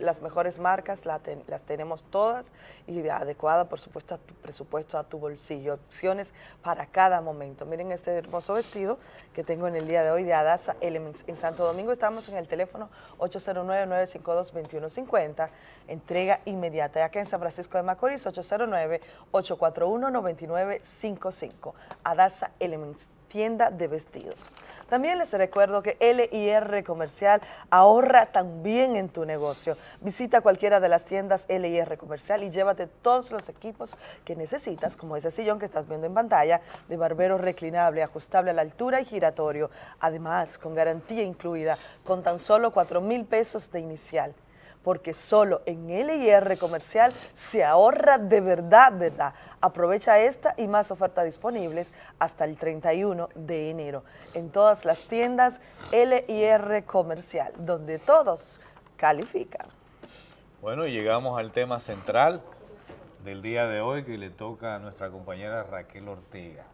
las mejores marcas las tenemos todas y adecuada por supuesto a tu presupuesto, a tu bolsillo, opciones para cada momento. Miren este hermoso vestido que tengo en el día de hoy de Adasa Elements. En Santo Domingo estamos en el teléfono 809-952-2150, entrega inmediata. Y acá en San Francisco de Macorís, 809-841-9955. Adasa Elements, tienda de vestidos. También les recuerdo que LIR Comercial ahorra también en tu negocio. Visita cualquiera de las tiendas LIR Comercial y llévate todos los equipos que necesitas, como ese sillón que estás viendo en pantalla, de barbero reclinable, ajustable a la altura y giratorio. Además, con garantía incluida, con tan solo 4 mil pesos de inicial porque solo en LIR Comercial se ahorra de verdad, ¿verdad? Aprovecha esta y más ofertas disponibles hasta el 31 de enero en todas las tiendas LIR Comercial, donde todos califican. Bueno, y llegamos al tema central del día de hoy que le toca a nuestra compañera Raquel Ortega.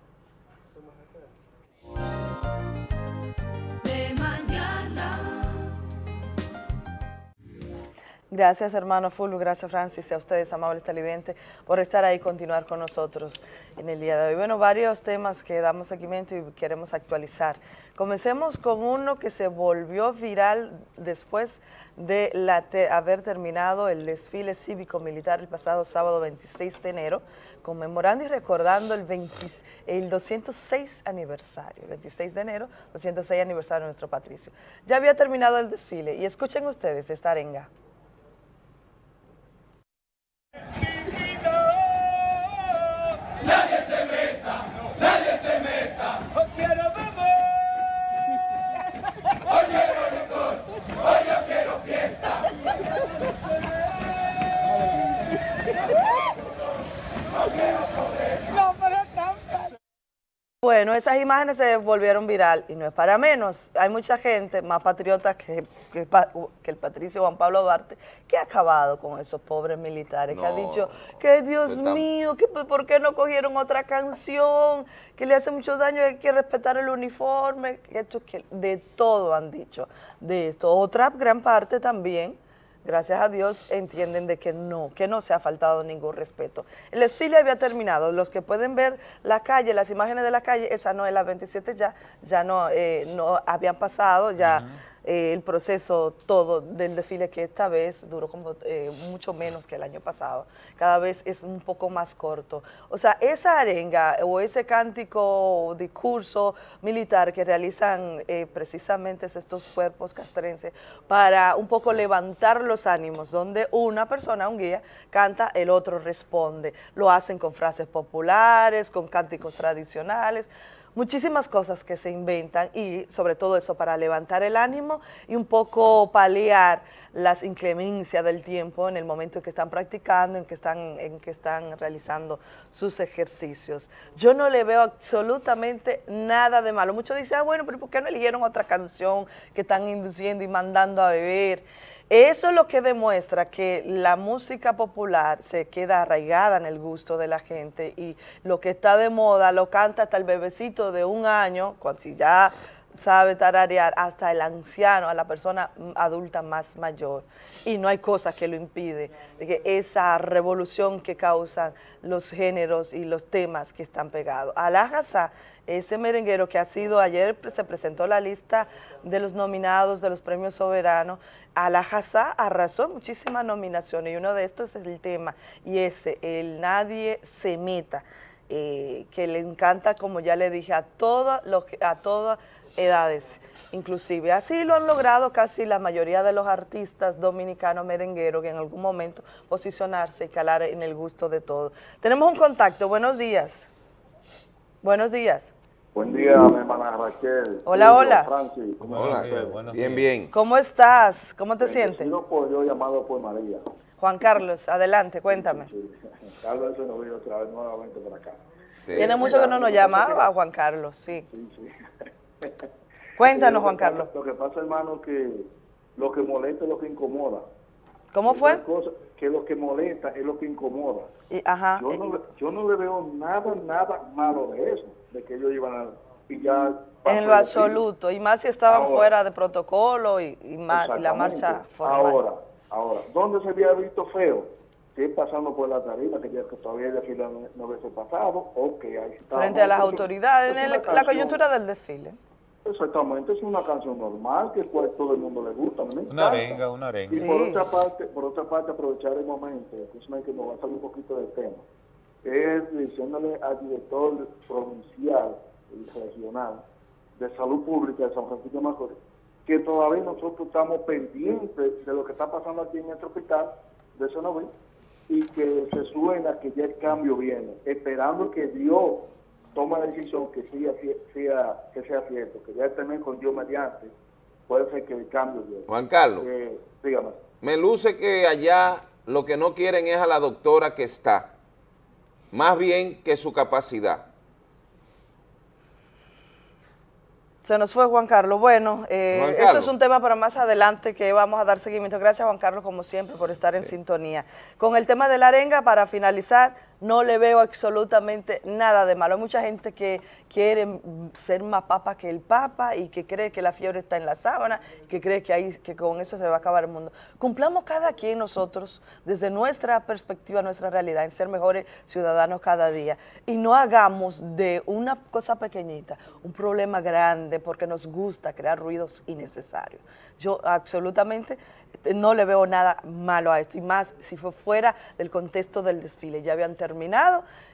Gracias, hermano Fulvio, gracias, Francis, y a ustedes, amables televidentes, por estar ahí y continuar con nosotros en el día de hoy. Bueno, varios temas que damos seguimiento y queremos actualizar. Comencemos con uno que se volvió viral después de haber terminado el desfile cívico-militar el pasado sábado 26 de enero, conmemorando y recordando el, el 206 aniversario, el 26 de enero, 206 aniversario de nuestro patricio. Ya había terminado el desfile y escuchen ustedes esta arenga. Bueno, esas imágenes se volvieron viral y no es para menos. Hay mucha gente más patriota que, que, el patricio Juan Pablo Duarte que ha acabado con esos pobres militares, que ha dicho que Dios mío, que por qué no cogieron otra canción, que le hace mucho daño, que hay que respetar el uniforme, que esto, que de todo han dicho de esto. Otra gran parte también gracias a Dios, entienden de que no, que no se ha faltado ningún respeto. El desfile había terminado, los que pueden ver la calle, las imágenes de la calle, esa no es la 27 ya, ya no, eh, no habían pasado, ya... Eh, el proceso todo del desfile que esta vez duró como eh, mucho menos que el año pasado, cada vez es un poco más corto. O sea, esa arenga o ese cántico o discurso militar que realizan eh, precisamente estos cuerpos castrenses para un poco levantar los ánimos, donde una persona, un guía, canta, el otro responde. Lo hacen con frases populares, con cánticos tradicionales, muchísimas cosas que se inventan y sobre todo eso para levantar el ánimo y un poco paliar las inclemencias del tiempo en el momento en que están practicando, en que están, en que están realizando sus ejercicios. Yo no le veo absolutamente nada de malo. Muchos dicen, ah, bueno, pero ¿por qué no eligieron otra canción que están induciendo y mandando a beber? Eso es lo que demuestra que la música popular se queda arraigada en el gusto de la gente y lo que está de moda lo canta hasta el bebecito de un año, cuando si ya sabe tararear, hasta el anciano, a la persona adulta más mayor. Y no hay cosa que lo impide, que esa revolución que causan los géneros y los temas que están pegados. Alajasa, ese merenguero que ha sido, ayer se presentó la lista de los nominados de los premios soberanos, Alajasa arrasó muchísimas nominaciones y uno de estos es el tema, y ese, el Nadie se meta, eh, que le encanta, como ya le dije, a, todo lo que, a todas edades inclusive. Así lo han logrado casi la mayoría de los artistas dominicanos merengueros que en algún momento posicionarse y calar en el gusto de todos. Tenemos un contacto, buenos días. Buenos días. Buen día, mi hermana Raquel. Hola, hola. Francis, ¿cómo hola, bien, bien. ¿Cómo estás? ¿Cómo te sientes? Por, yo llamado por María. Juan Carlos, adelante, cuéntame. Carlos se nos vio otra vez nuevamente por acá. Tiene mucho que no nos llamaba Juan Carlos, sí. Sí, sí. Cuéntanos, Juan Carlos. Lo que pasa, hermano, que lo que molesta es lo que incomoda. ¿Cómo fue? que lo que molesta es lo que incomoda. Y, ajá. Yo no, yo no le veo nada, nada malo de eso de que ellos iban a pillar. En lo absoluto, y más si estaban fuera de protocolo y, y, la marcha formal. Ahora, ahora, ¿dónde se había visto feo? Que pasando por la tarima, que, ya, que todavía el desfile no, no hubiese pasado, ok, ahí está. Frente a las autoridades, en la coyuntura del desfile. Exactamente, es una canción normal que pues, todo el mundo le gusta. una arenga, una arenga. Y por, otra parte, por otra parte, aprovechar el momento, que nos va a salir un poquito del tema es diciéndole al director provincial y regional de salud pública de San Francisco de Macorís que todavía nosotros estamos pendientes de lo que está pasando aquí en nuestro hospital de Sonoví y que se suena que ya el cambio viene, esperando que Dios tome la decisión que sea, sea, que sea cierto, que ya estén con Dios mediante, puede ser que el cambio viene. Juan Carlos, eh, dígame. me luce que allá lo que no quieren es a la doctora que está más bien que su capacidad. Se nos fue Juan Carlos. Bueno, eh, eso es un tema para más adelante que vamos a dar seguimiento. Gracias Juan Carlos, como siempre, por estar en sintonía. Con el tema de la arenga, para finalizar, no le veo absolutamente nada de malo. Hay mucha gente que quiere ser más papa que el papa y que cree que la fiebre está en la sábana, que cree que, ahí, que con eso se va a acabar el mundo. Cumplamos cada quien nosotros, desde nuestra perspectiva, nuestra realidad, en ser mejores ciudadanos cada día. Y no hagamos de una cosa pequeñita un problema grande porque nos gusta crear ruidos innecesarios. Yo absolutamente no le veo nada malo a esto, y más si fue fuera del contexto del desfile. Ya habían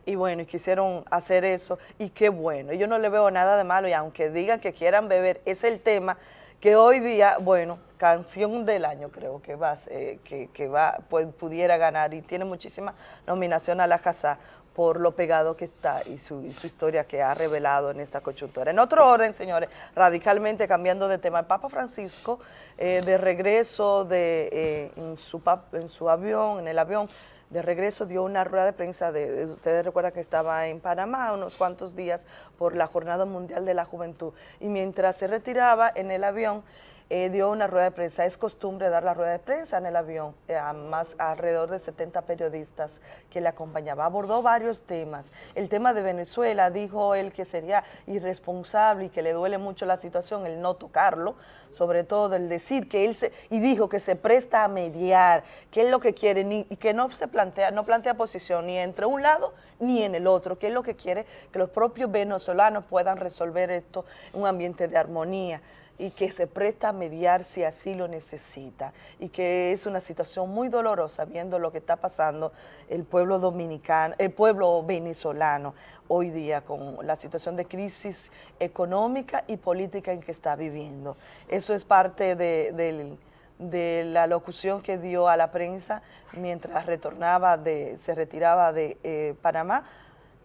y bueno, y quisieron hacer eso, y qué bueno. Yo no le veo nada de malo, y aunque digan que quieran beber, es el tema que hoy día, bueno, canción del año creo que va, eh, que, va pues, pudiera ganar, y tiene muchísima nominación a la casa por lo pegado que está y su, historia que ha revelado en esta coyuntura. En otro orden, señores, radicalmente cambiando de tema, el Papa Francisco, eh, de regreso de, eh, en, su, en su avión, en el avión, de regreso dio una rueda de prensa, de, ustedes recuerdan que estaba en Panamá unos cuantos días por la Jornada Mundial de la Juventud, y mientras se retiraba en el avión, eh, dio una rueda de prensa. Es costumbre dar la rueda de prensa en el avión, eh, a más alrededor de 70 periodistas que le acompañaban. Abordó varios temas. El tema de Venezuela, dijo él que sería irresponsable y que le duele mucho la situación el no tocarlo, sobre todo el decir que él se, y dijo que se presta a mediar, que es lo que quiere, ni, y que no se plantea, no plantea posición ni entre un lado ni en el otro, que es lo que quiere que los propios venezolanos puedan resolver esto en un ambiente de armonía y que se presta a mediar si así lo necesita y que es una situación muy dolorosa viendo lo que está pasando el pueblo dominicano, el pueblo venezolano hoy día con la situación de crisis económica y política en que está viviendo. Eso es parte de, la locución que dio a la prensa mientras retornaba de, se retiraba de eh, Panamá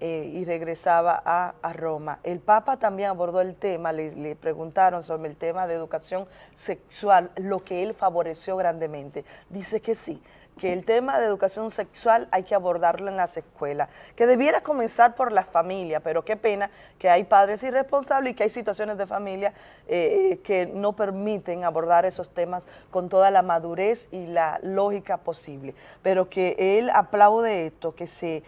eh, y regresaba a, Roma. El Papa también abordó el tema, le, le, preguntaron sobre el tema de educación sexual, lo que él favoreció grandemente. Dice que sí, que el tema de educación sexual hay que abordarlo en las escuelas, que debiera comenzar por las familias, pero qué pena que hay padres irresponsables y que hay situaciones de familia eh, que no permiten abordar esos temas con toda la madurez y la lógica posible, pero que él aplaude esto, que se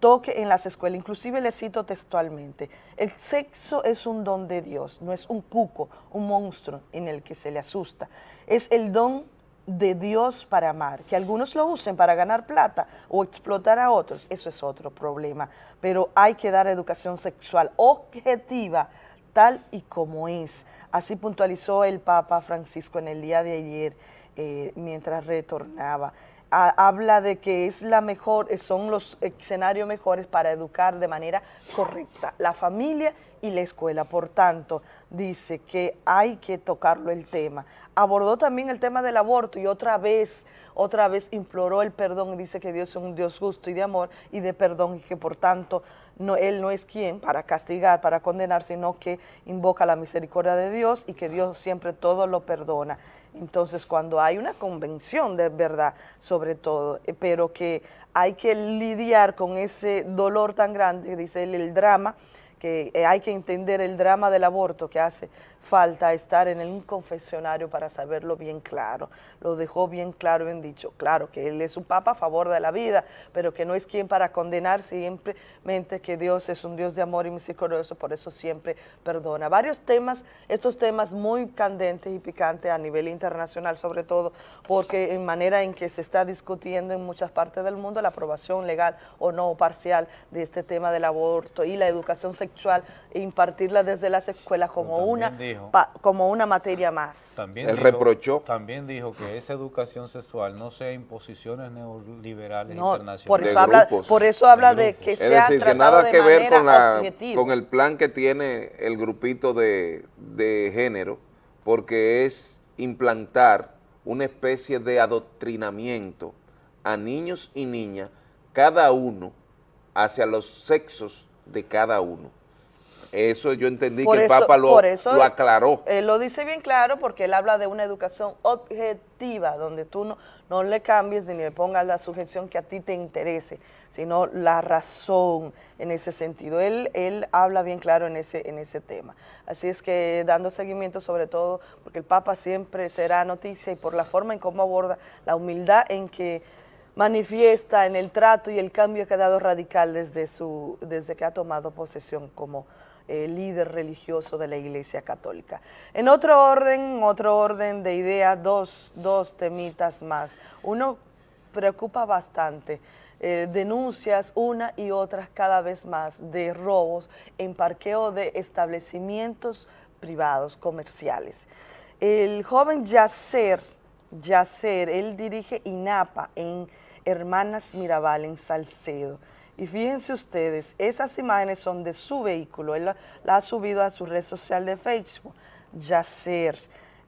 toque en las escuelas, inclusive le cito textualmente, el sexo es un don de Dios, no es un cuco, un monstruo en el que se le asusta, es el don de Dios para amar, que algunos lo usen para ganar plata o explotar a otros, eso es otro problema, pero hay que dar educación sexual objetiva, tal y como es. Así puntualizó el Papa Francisco en el día de ayer, eh, mientras retornaba. Habla de que es la mejor, son los escenarios mejores para educar de manera correcta la familia y la escuela. Por tanto, dice que hay que tocarlo el tema. Abordó también el tema del aborto y otra vez, otra vez imploró el perdón y dice que Dios es un Dios justo y de amor y de perdón y que por tanto no, Él no es quien para castigar, para condenar, sino que invoca la misericordia de Dios y que Dios siempre todo lo perdona. Entonces, cuando hay una convención de verdad, sobre todo, eh, pero que hay que lidiar con ese dolor tan grande, dice él, el drama, que eh, hay que entender el drama del aborto que hace falta estar en un confesionario para saberlo bien claro. Lo dejó bien claro, bien dicho. Claro que él es un papa a favor de la vida, pero que no es quien para condenar simplemente que Dios es un Dios de amor y misericordioso, por eso siempre perdona. Varios temas, estos temas muy candentes y picantes a nivel internacional, sobre todo porque en manera en que se está discutiendo en muchas partes del mundo la aprobación legal o no parcial de este tema del aborto y la educación sexual e impartirla desde las escuelas como una como una materia más. También Él reprochó. También dijo que esa educación sexual no sea imposiciones neoliberales internacionales. Por eso, habla, por eso habla de, que sea decir, que nada que ver con, con el plan que tiene el grupito de, de género, porque es implantar una especie de adoctrinamiento a niños y niñas, cada uno hacia los sexos de cada uno. Eso yo entendí que el Papa lo, lo, aclaró. Él lo dice bien claro porque él habla de una educación objetiva, donde tú no, no le cambies ni le pongas la sujeción que a ti te interese, sino la razón en ese sentido. Él, él habla bien claro en ese, en ese tema. Así es que dando seguimiento sobre todo, porque el Papa siempre será noticia y por la forma en cómo aborda la humildad en que manifiesta en el trato y el cambio que ha dado radical desde, su, desde que ha tomado posesión como eh, líder religioso de la Iglesia Católica. En otro orden, otro orden de ideas, dos, dos temitas más. Uno preocupa bastante, eh, denuncias una y otras cada vez más de robos en parqueo de establecimientos privados, comerciales. El joven Yacer, Yacer, él dirige INAPA en Hermanas Mirabal, en Salcedo. Y fíjense ustedes, esas imágenes son de su vehículo, él la, ha subido a su red social de Facebook, Yacer.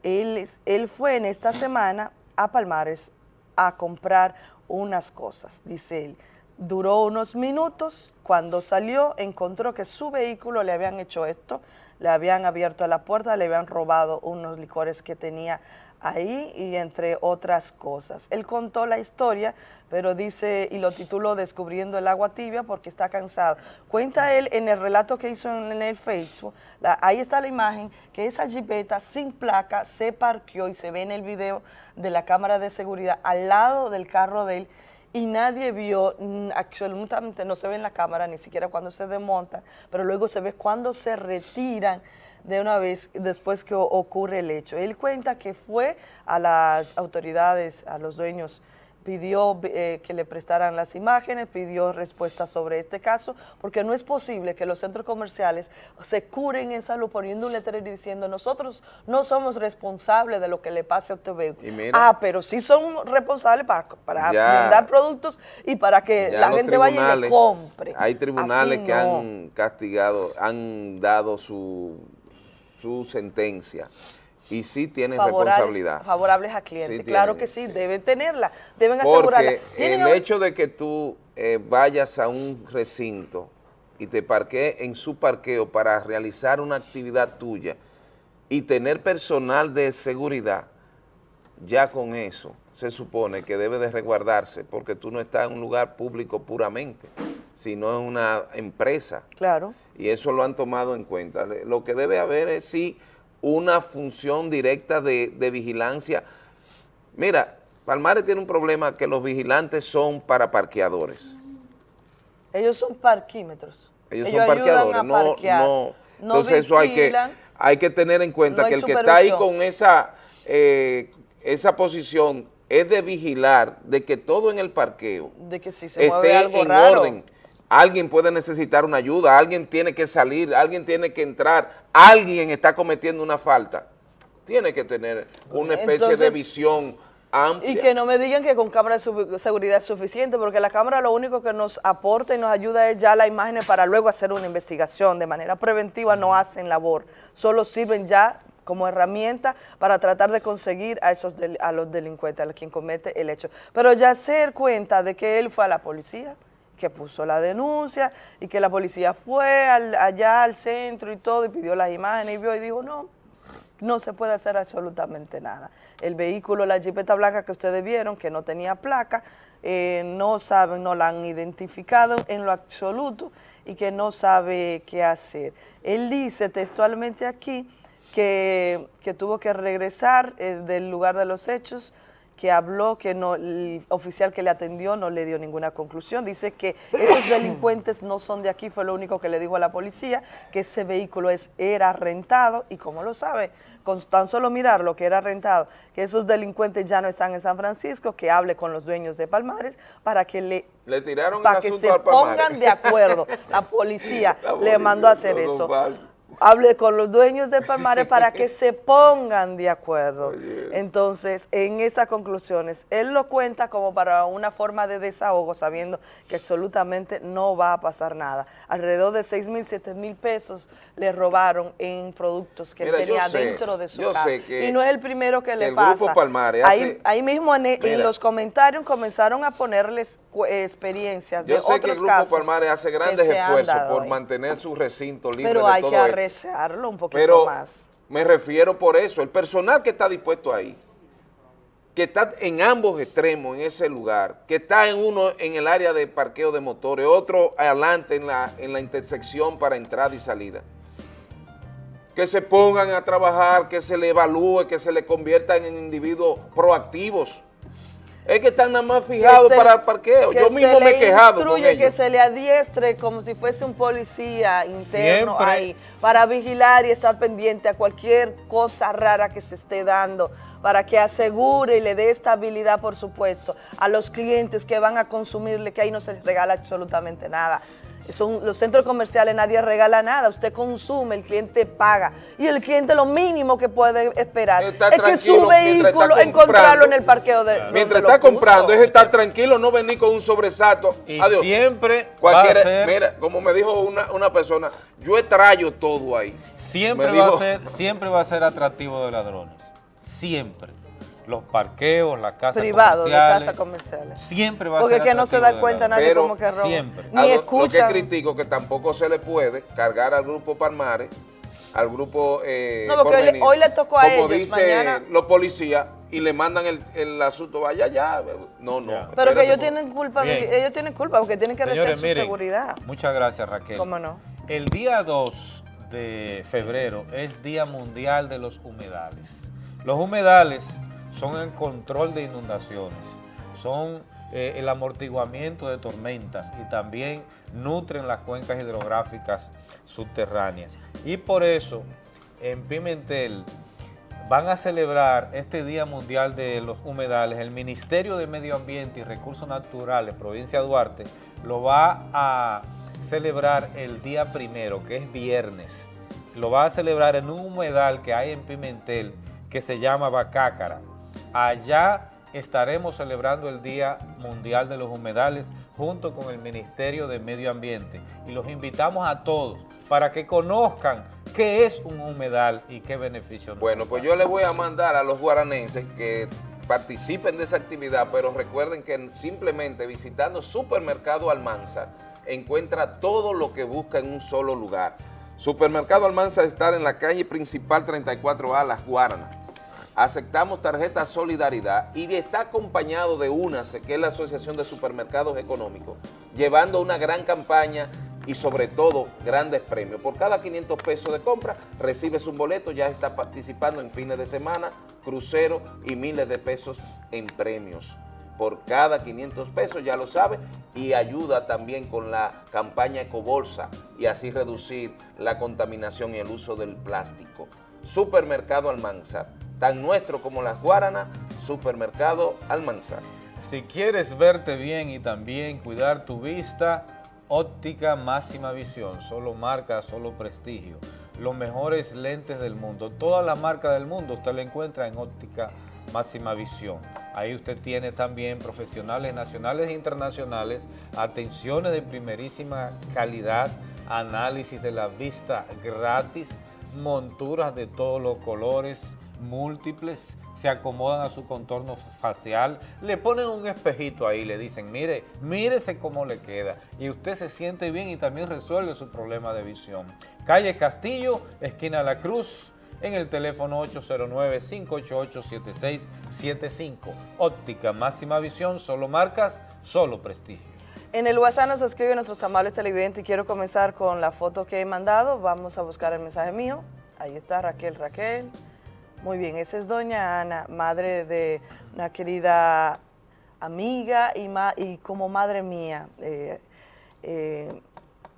Él, él fue en esta semana a Palmares a comprar unas cosas, dice él. Duró unos minutos, cuando salió encontró que su vehículo le habían hecho esto, le habían abierto la puerta, le habían robado unos licores que tenía ahí y entre otras cosas. Él contó la historia, pero dice, y lo tituló Descubriendo el agua tibia porque está cansado. Cuenta él en el relato que hizo en, el Facebook, ahí está la imagen, que esa jipeta sin placa se parqueó y se ve en el video de la cámara de seguridad al lado del carro de él y nadie vio, mm, absolutamente no se ve en la cámara, ni siquiera cuando se desmontan, pero luego se ve cuando se retiran de una vez después que ocurre el hecho. Él cuenta que fue a las autoridades, a los dueños pidió eh, que le prestaran las imágenes, pidió respuestas sobre este caso, porque no es posible que los centros comerciales se curen en salud poniendo un letrero y diciendo nosotros no somos responsables de lo que le pase a usted. Ah, pero sí son responsables para, para vender productos y para que la gente vaya y le compre. Hay tribunales que han castigado, han dado su, su sentencia y sí tienen responsabilidad. Favorables a clientes, claro que sí, deben tenerla, deben asegurarla. Porque el hecho de que tú eh, vayas a un recinto y te parquees en su parqueo para realizar una actividad tuya y tener personal de seguridad, ya con eso se supone que debe de resguardarse porque tú no estás en un lugar público puramente, sino en una empresa. Claro. Y eso lo han tomado en cuenta. Lo que debe haber es sí una función directa de, vigilancia. Mira, Palmares tiene un problema que los vigilantes son para parqueadores. Ellos son parquímetros. Ellos, son parqueadores, no, no, Entonces eso hay que, hay que tener en cuenta que el que está ahí con esa, eh, esa posición es de vigilar de que todo en el parqueo de que si se esté en orden alguien puede necesitar una ayuda, alguien tiene que salir, alguien tiene que entrar, alguien está cometiendo una falta. Tiene que tener una especie de visión amplia. Y que no me digan que con cámara de seguridad es suficiente, porque la cámara lo único que nos aporta y nos ayuda es ya la imagen para luego hacer una investigación. De manera preventiva no hacen labor, solo sirven ya como herramienta para tratar de conseguir a esos a los delincuentes, a quien comete el hecho. Pero ya hacer cuenta de que él fue a la policía, que puso la denuncia y que la policía fue allá al centro y todo y pidió las imágenes y vio y dijo, no, no se puede hacer absolutamente nada. El vehículo, la jipeta blanca que ustedes vieron, que no tenía placa, eh, no saben, no la han identificado en lo absoluto y que no sabe qué hacer. Él dice textualmente aquí que, que tuvo que regresar eh, del lugar de los hechos que habló, que no, el oficial que le atendió no le dio ninguna conclusión. Dice que esos delincuentes no son de aquí, fue lo único que le dijo a la policía, que ese vehículo es, era rentado, y como lo sabe, con tan solo mirar lo que era rentado, que esos delincuentes ya no están en San Francisco, que hable con los dueños de Palmares para que le, le tiraron para que se pongan de acuerdo. La policía, le mandó a hacer eso hable con los dueños del Palmares para que se pongan de acuerdo. Entonces, en esas conclusiones, él lo cuenta como para una forma de desahogo, sabiendo que absolutamente no va a pasar nada. Alrededor de 6 mil, 7 mil pesos le robaron en productos que él tenía dentro de su casa. y no es el primero que le pasa. ahí, mismo en, los comentarios comenzaron a ponerles experiencias de otros casos. Yo sé que el Grupo Palmares hace grandes esfuerzos por mantener su recinto libre Pero hay que un poquito Pero más. me refiero por eso, el personal que está dispuesto ahí, que está en ambos extremos en ese lugar, que está en uno en el área de parqueo de motores, otro adelante en la, en la intersección para entrada y salida. Que se pongan a trabajar, que se le evalúe, que se le conviertan en individuos proactivos es que están nada más fijados para el parqueo. Yo mismo me he quejado con ellos. que se le adiestre como si fuese un policía interno ahí para vigilar y estar pendiente a cualquier cosa rara que se esté dando para que asegure y le dé estabilidad, por supuesto, a los clientes que van a consumirle, que ahí no se les regala absolutamente nada son los centros comerciales, nadie regala nada, usted consume, el cliente paga. Y el cliente lo mínimo que puede esperar es que su vehículo encontrarlo en el parqueo de Mientras está comprando es estar tranquilo, no venir con un sobresalto. Y siempre Cualquiera, Mira, como me dijo una, una persona, yo extrayo todo ahí. Siempre va, a ser, siempre va a ser atractivo de ladrones. Siempre los parqueos, las casas Privado, comerciales. de casas comerciales. Siempre va a ser Porque que no se da cuenta nadie como que roba. Siempre. Ni escucha. Lo que critico que tampoco se le puede cargar al Grupo Palmares al grupo eh, No, porque hoy, le tocó a como ellos, dice mañana... los policías, y le mandan el, asunto, vaya ya, no, no. Pero que ellos tienen culpa, ellos tienen culpa porque tienen que Señores, su seguridad. Muchas gracias Raquel. ¿Cómo no? El día 2 de febrero es Día Mundial de los Humedales. Los humedales son el control de inundaciones, son eh, el amortiguamiento de tormentas y también nutren las cuencas hidrográficas subterráneas. Y por eso en Pimentel van a celebrar este Día Mundial de los Humedales. El Ministerio de Medio Ambiente y Recursos Naturales, provincia Duarte, lo va a celebrar el día primero, que es viernes. Lo va a celebrar en un humedal que hay en Pimentel, que se llama Bacácara. Allá estaremos celebrando el Día Mundial de los Humedales junto con el Ministerio de Medio Ambiente. Y los invitamos a todos para que conozcan qué es un humedal y qué beneficio Bueno, pues yo le voy a mandar a los guaranenses que participen de esa actividad, pero recuerden que simplemente visitando Supermercado Almanza encuentra todo lo que busca en un solo lugar. Supermercado Almanza está en la calle principal 34A, Las Guaranas. Aceptamos tarjeta Solidaridad y está acompañado de UNACE, que es la Asociación de Supermercados Económicos, llevando una gran campaña y sobre todo grandes premios. Por cada 500 pesos de compra recibes un boleto, ya está participando en fines de semana, crucero y miles de pesos en premios. Por cada 500 pesos, ya lo sabe, y ayuda también con la campaña Ecobolsa y así reducir la contaminación y el uso del plástico. Supermercado Almanzar, tan nuestro como las Guaranas, Supermercado Almanzar. Si quieres verte bien y también cuidar tu vista, Óptica Máxima Visión, solo marca, solo prestigio. Los mejores lentes del mundo. Toda la marca del mundo usted la encuentra en Óptica Máxima Visión. Ahí usted tiene también profesionales nacionales e internacionales, atenciones de primerísima calidad, análisis de la vista gratis, monturas de todos los colores, múltiples, se acomodan a su contorno facial, le ponen un espejito ahí, le dicen, mire, mírese cómo le queda. Y usted se siente bien y también resuelve su problema de visión. Calle Castillo, esquina La Cruz, en el teléfono 809-588-7675. Óptica Máxima Visión, solo marcas, solo prestigio. En el WhatsApp nos escribe nuestros amables televidentes y quiero comenzar con la foto que he mandado. Vamos a buscar el mensaje mío. Ahí está Raquel Raquel. Muy bien, esa es doña Ana, madre de una querida amiga y, como madre mía, eh, eh,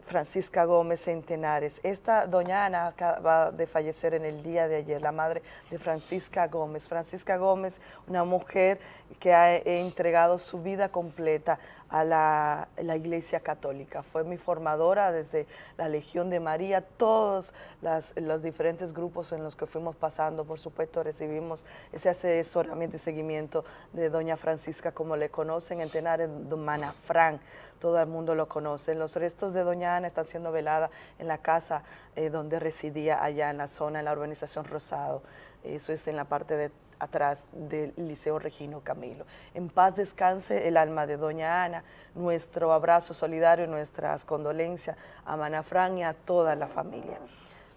Francisca Gómez Centenares. Esta doña Ana acaba de fallecer en el día de ayer, la madre de Francisca Gómez. Francisca Gómez, una mujer que ha entregado su vida completa a la, Iglesia Católica. Fue mi formadora desde la Legión de María, todos los diferentes grupos en los que fuimos pasando, por supuesto recibimos ese asesoramiento y seguimiento de doña Francisca, como le conocen en Tenares, Mana Fran, todo el mundo lo conoce. Los restos de doña Ana están siendo veladas en la casa eh, donde residía allá en la zona, en la urbanización Rosado. Eso es en la parte de atrás del Liceo Regino Camilo. En paz descanse el alma de doña Ana, nuestro abrazo solidario, nuestras condolencias a Manafran y a toda la familia.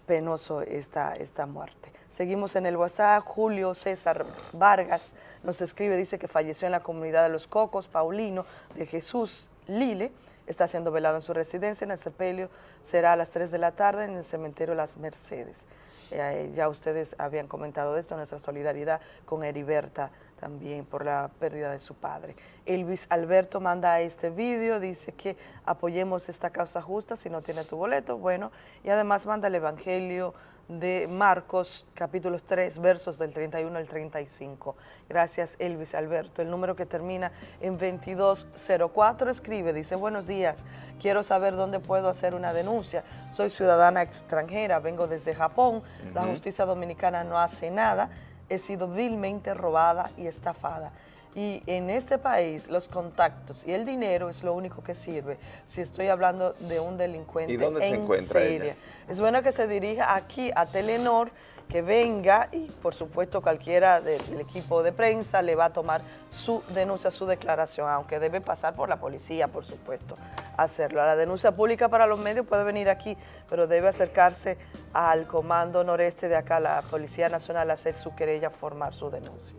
Penoso esta, esta muerte. Seguimos en el WhatsApp, Julio César Vargas nos escribe, dice que falleció en la comunidad de Los Cocos, Paulino, de Jesús Lile, está siendo velado en su residencia en el sepelio, será a las 3 de la tarde en el cementerio Las Mercedes. Eh, ya ustedes habían comentado esto, nuestra solidaridad con Heriberta también por la pérdida de su padre. Elvis Alberto manda este vídeo, dice que apoyemos esta causa justa si no tiene tu boleto, bueno, y además manda el Evangelio de Marcos, capítulos 3, versos del 31 al 35. Gracias, Elvis Alberto. El número que termina en 2204 escribe, dice, buenos días, quiero saber dónde puedo hacer una denuncia. Soy ciudadana extranjera, vengo desde Japón, la justicia dominicana no hace nada, he sido vilmente robada y estafada. Y en este país los contactos y el dinero es lo único que sirve si estoy hablando de un delincuente ¿Y dónde se encuentra seria. Es bueno que se dirija aquí a Telenor, que venga y por supuesto cualquiera del equipo de prensa le va a tomar su denuncia, su declaración, aunque debe pasar por la policía, por supuesto, hacerlo. La denuncia pública para los medios puede venir aquí, pero debe acercarse al Comando Noreste de acá, la Policía Nacional, a hacer su querella, formar su denuncia.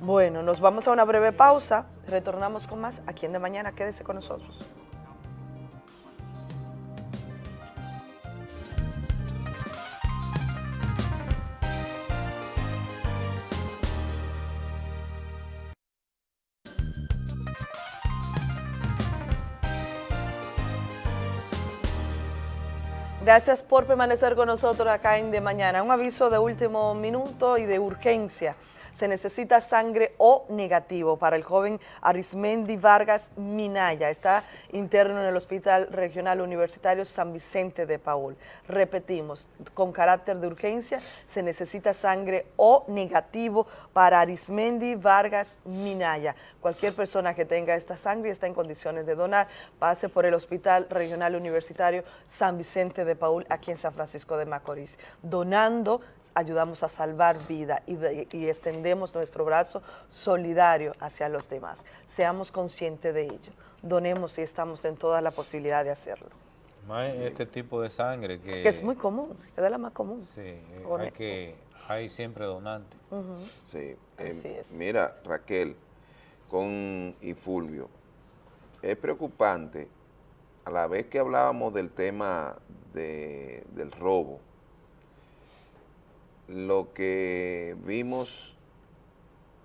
Bueno, nos vamos a una breve pausa, retornamos con más aquí en De Mañana, quédese con nosotros. Gracias por permanecer con nosotros acá en De Mañana. Un aviso de último minuto y de urgencia se necesita sangre O negativo para el joven Arismendi Vargas Minaya. Está interno en el Hospital Regional Universitario San Vicente de Paul. Repetimos, con carácter de urgencia se necesita sangre O negativo para Arismendi Vargas Minaya. Cualquier persona que tenga esta sangre y está en condiciones de donar, pase por el Hospital Regional Universitario San Vicente de Paul aquí en San Francisco de Macorís. Donando ayudamos a salvar vida y, y extender nuestro brazo solidario hacia los demás. Seamos conscientes de ello. Donemos si estamos en toda la posibilidad de hacerlo. este tipo de sangre que... Que es muy común, es de la más común. Sí, hay, que, hay siempre donantes. Sí, em, mira Raquel, con y Fulvio, es preocupante a la vez que hablábamos del tema de, del robo, lo que vimos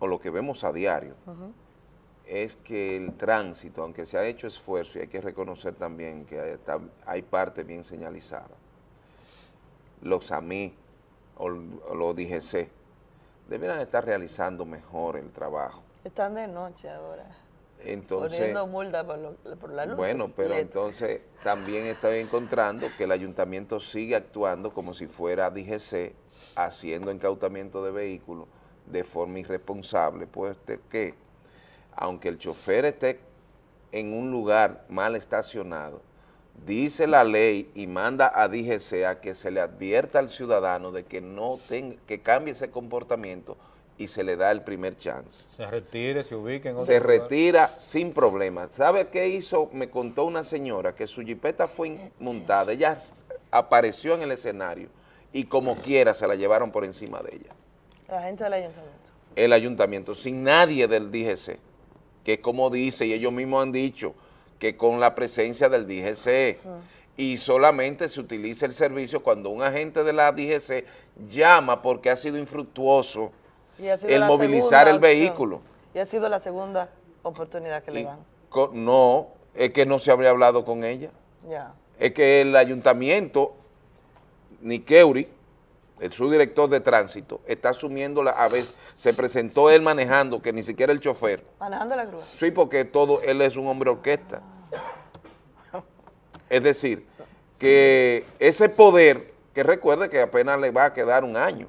o lo que vemos a diario, es que el tránsito, aunque se ha hecho esfuerzo, y hay que reconocer también que hay, parte bien señalizada, los AMI o, los DGC deberían estar realizando mejor el trabajo. Están de noche ahora. Entonces, poniendo multa por, la luz. Bueno, pero entonces también estoy encontrando que el ayuntamiento sigue actuando como si fuera DGC, haciendo incautamiento de vehículos, de forma irresponsable, pues que aunque el chofer esté en un lugar mal estacionado, dice la ley y manda a DGC a que se le advierta al ciudadano de que no tenga, que cambie ese comportamiento y se le da el primer chance. Se retire, se ubique en otro Se retira sin problema. ¿Sabe qué hizo? Me contó una señora que su jipeta fue montada, ella apareció en el escenario y como quiera se la llevaron por encima de ella. La gente del ayuntamiento. El ayuntamiento, sin nadie del DGC, que como dice, y ellos mismos han dicho, que con la presencia del DGC, y solamente se utiliza el servicio cuando un agente de la DGC llama porque ha sido infructuoso el movilizar el vehículo. Y ha sido la segunda oportunidad que le dan. No, es que no se habría hablado con ella. Ya. Es que el ayuntamiento, Niqueuri, el subdirector de tránsito, está asumiendo la, a veces, se presentó él manejando, que ni siquiera el chofer. Manejando la grúa. Sí, porque todo, él es un hombre orquesta. Es decir, que ese poder, que recuerde que apenas le va a quedar un año,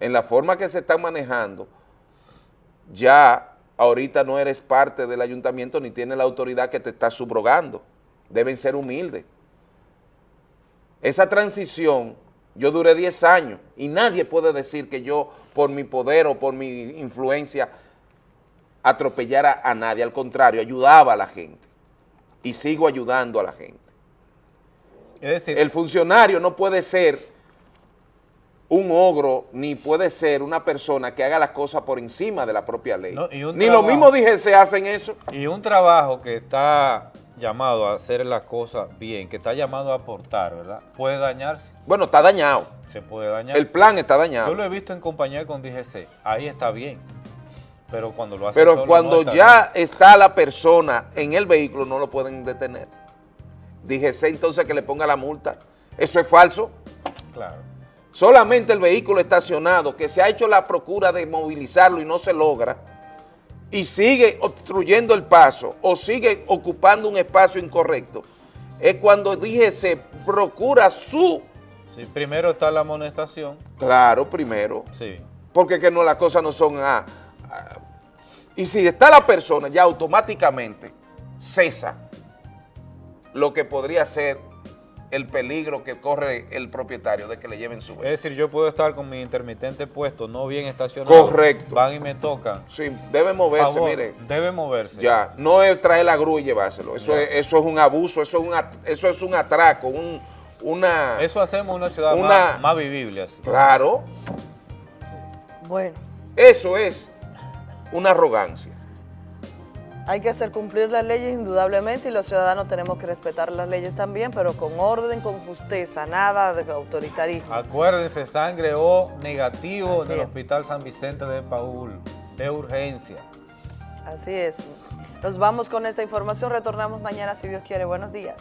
en la forma que se está manejando, ya ahorita no eres parte del ayuntamiento ni tiene la autoridad que te está subrogando. Deben ser humildes. Esa transición yo duré 10 años y nadie puede decir que yo por mi poder o por mi influencia atropellara a nadie. Al contrario, ayudaba a la gente y sigo ayudando a la gente. Es decir, el funcionario no puede ser un ogro, ni puede ser una persona que haga las cosas por encima de la propia ley. ni lo mismo dije se hacen eso. Y un trabajo que está llamado a hacer las cosas bien, que está llamado a aportar, ¿verdad? Puede dañarse. Bueno, está dañado. Se puede dañar. El plan está dañado. Yo lo he visto en compañía con DGC, ahí está bien. Pero cuando lo hace Pero cuando ya está la persona en el vehículo, no lo pueden detener. DGC entonces que le ponga la multa. Eso es falso. Claro. Solamente el vehículo estacionado, que se ha hecho la procura de movilizarlo y no se logra, y sigue obstruyendo el paso o sigue ocupando un espacio incorrecto, es cuando dije se procura su... Sí, primero está la amonestación. Claro, primero. Sí. Porque que no, las cosas no son a, Y si está la persona, ya automáticamente cesa lo que podría ser el peligro que corre el propietario de que le lleven su vehículo. Es decir, yo puedo estar con mi intermitente puesto, no bien estacionado. Correcto. Van y me tocan. Sí, debe moverse, mire. Debe moverse. Ya, no es traer la grúa y llevárselo. Eso, es, eso es un abuso, eso es un, eso es un atraco, un, una... Eso hacemos una ciudad más, más vivible. Así. Claro. Bueno. Eso es una arrogancia. Hay que hacer cumplir las leyes indudablemente y los ciudadanos tenemos que respetar las leyes también, pero con orden, con justeza, nada de autoritarismo. Acuérdense, sangre O negativo en el Hospital San Vicente de Paul, de urgencia. Así es. Nos vamos con esta información, retornamos mañana si Dios quiere. Buenos días.